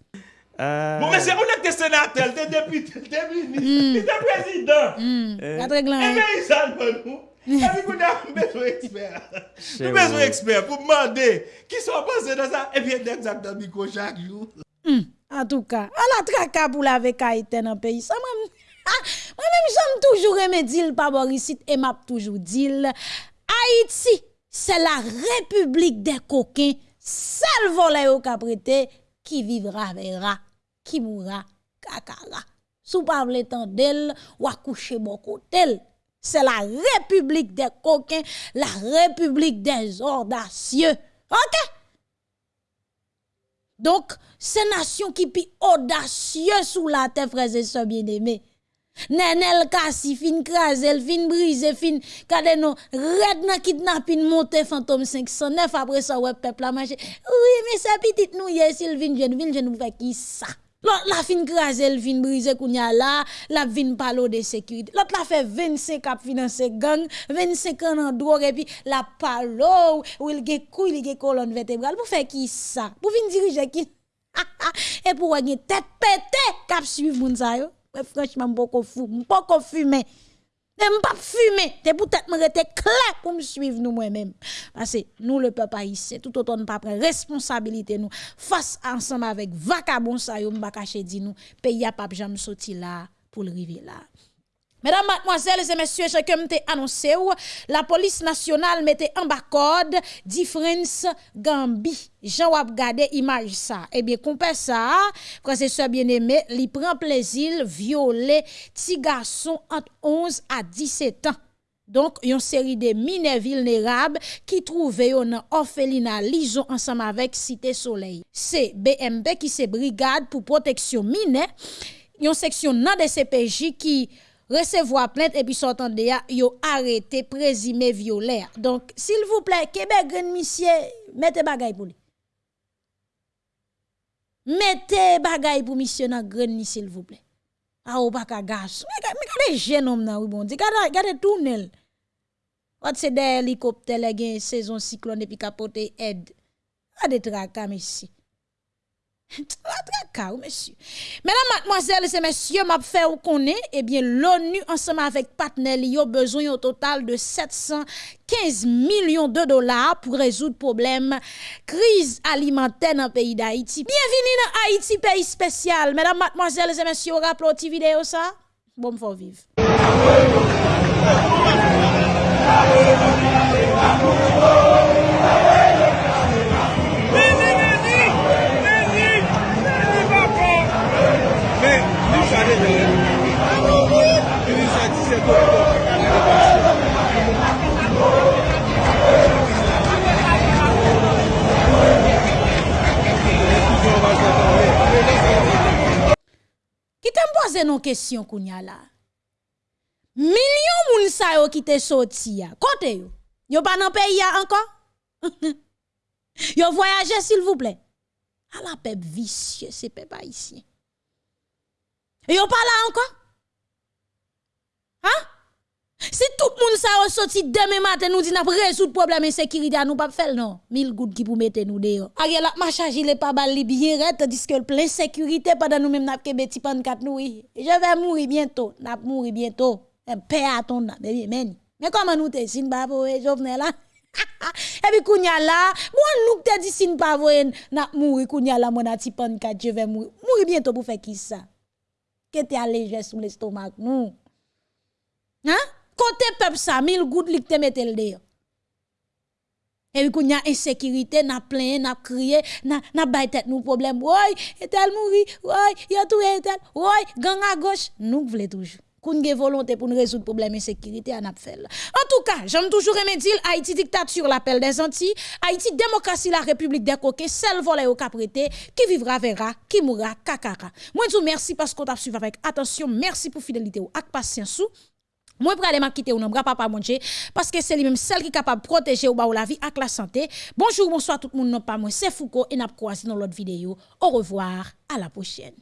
Euh, Bon, mais c'est on est sénateur, t'es député, t'es ministre, t'es président. Pas de règlement. Eh bien, il s'en va nous. Et puis, on a besoin d'experts. Nous avons besoin d'experts pour demander qui sont passés dans ça. Et puis, exactement, micro chaque jour. En tout cas, à la traka pour la avec Haïti dans le pays. Ça même moi-même j'aime toujours aimer dire pas Boris et m'a toujours dire Haïti, c'est la république des coquins, seul volet au caprété qui vivra verra, qui mourra kakara. Sou pas tendel ou accoucher bon côté. C'est la république des coquins, la république des audacieux. OK? Donc, c'est nation qui pi audacieux sous la terre, frères et sœurs bien-aimés. Nenel kasi fin krasel, fin brise, fin kade non, red nan kidnapping monte fantôme 509 après ça ouais peuple a marché. Oui, mais ça petite nou s'il vin jeune, vin jeune fait qui ça? L'autre la fin krasel, fin brise kounya la, la vin palo de sécurité. L'autre la fait 25 cap financer gang, 25 ans en drogue et puis la palo, ou il ge couille, il ge colonne vertébrale. Pour faire qui ça? Pour vin diriger qui? et pour gagner tête pété cap suivre moun sa yo. Ouais, franchement, m'poko fou, m'poko fumer. Même pas fumer, t'es peut-être me rester clair pour me suivre nous moi-même. Parce que nous, le peuple haïtien, tout autant ne pas prendre responsabilité nous face ensemble avec vacabon sa yo m'ba caché di nous, pays a pas jamais sorti là pour le river là. Mesdames, mademoiselles et messieurs, chacun m'a annoncé ou la police nationale mettait en bas code difference Gambie. Jean wap gade imaj sa. Ebyen, eh kompe sa, praseseur bien-aimé, li pren plezil viole ti gason ant 11 a 17 an. Donk, yon seri de mine vilnerab ki trouve yo nan orfelina lison ansam avek Site Soleil. Se BMB ki se brigade pou proteksyon mine, yon seksyon nan de CPJ ki... recevoir plainte et puis sortant de ya, yo arrêté présumé violaire. Donc, s'il vous plaît, Québec, grand monsieur, mettez bagay pour lui. Mettez bagay pour monsieur dans grand s'il vous plaît. Ah, ou pas ka gas. Mais regardez jeune homme nan, oui bon. Regardez, regardez tournel. Wat c'est des hélicoptères, les gen saison cyclone et puis capote aide. Des tracas, monsieur. Tracas, monsieur. Mesdames, mademoiselles et messieurs, m'a fait ou connaît, eh bien, l'ONU, ensemble avec partenaires, a besoin au total de 715 millions de dollars pour résoudre le problème crise alimentaire dans le pays d'Haïti. Bienvenue dans Haïti, pays spécial. Mesdames, mademoiselles et messieurs, rappelez votre vidéo ça? Bon, faut vivre. Pose nou kesyon kounya la. Milyon moun sa yo ki te soti ya. Kote yo. Yo pa nan peyi ya anko? yo voyaje s'il vous plè. A la pep visye se pep haisyen. Haïtien. Yo pas là encore? Hein? Si tout le monde sa sorti demain matin nous dit n'a résoudre problème de sécurité nous pas faire non. Mille gouttes qui pour mettre nous dehors. Ariel a ma charge il pas bal bien tandis que plein sécurité pendant nous même n'a que petit pan quatre nous. Je vais mourir bientôt, n'a mourir bientôt. Un paix à ton mais mais mais comment nous te sin pas pour Jovenel là? Et puis kounya là, moi nous te dit sin pas voyer n'a mourir kounya là mon petit pan quatre je vais mourir. Mourir bientôt pour faire qui ça? Que t'es allégé sous l'estomac nous. Hein? Côté peuple ça, mille gouttes li te mette le dehors. Et puis, y a insécurité, n'a plein, n'a crié, n'a n'a tête nous problème. Ouais, etel mouri, ouais, y a tout etel, ouais, gang à gauche, nous voulons toujours. Koun gen volonté pour nous résoudre problème insécurité à fait. En tout cas, j'aime toujours aimer dire Haïti dictature l'appel des Antilles, Haïti démocratie la République des coquets, seul volet au caprété, qui vivra verra, qui mourra kakara. Moi je vous merci parce qu'on t'a suivi avec attention, merci pour fidélité ou ak patience moi, pour aller quitter ou non, papa manger, parce que c'est lui-même celle qui est capable de protéger ou la vie avec la santé. Bonjour, bonsoir tout le monde, non pas moi, c'est Foucault et n'a croisé dans l'autre vidéo. Au revoir, à la prochaine.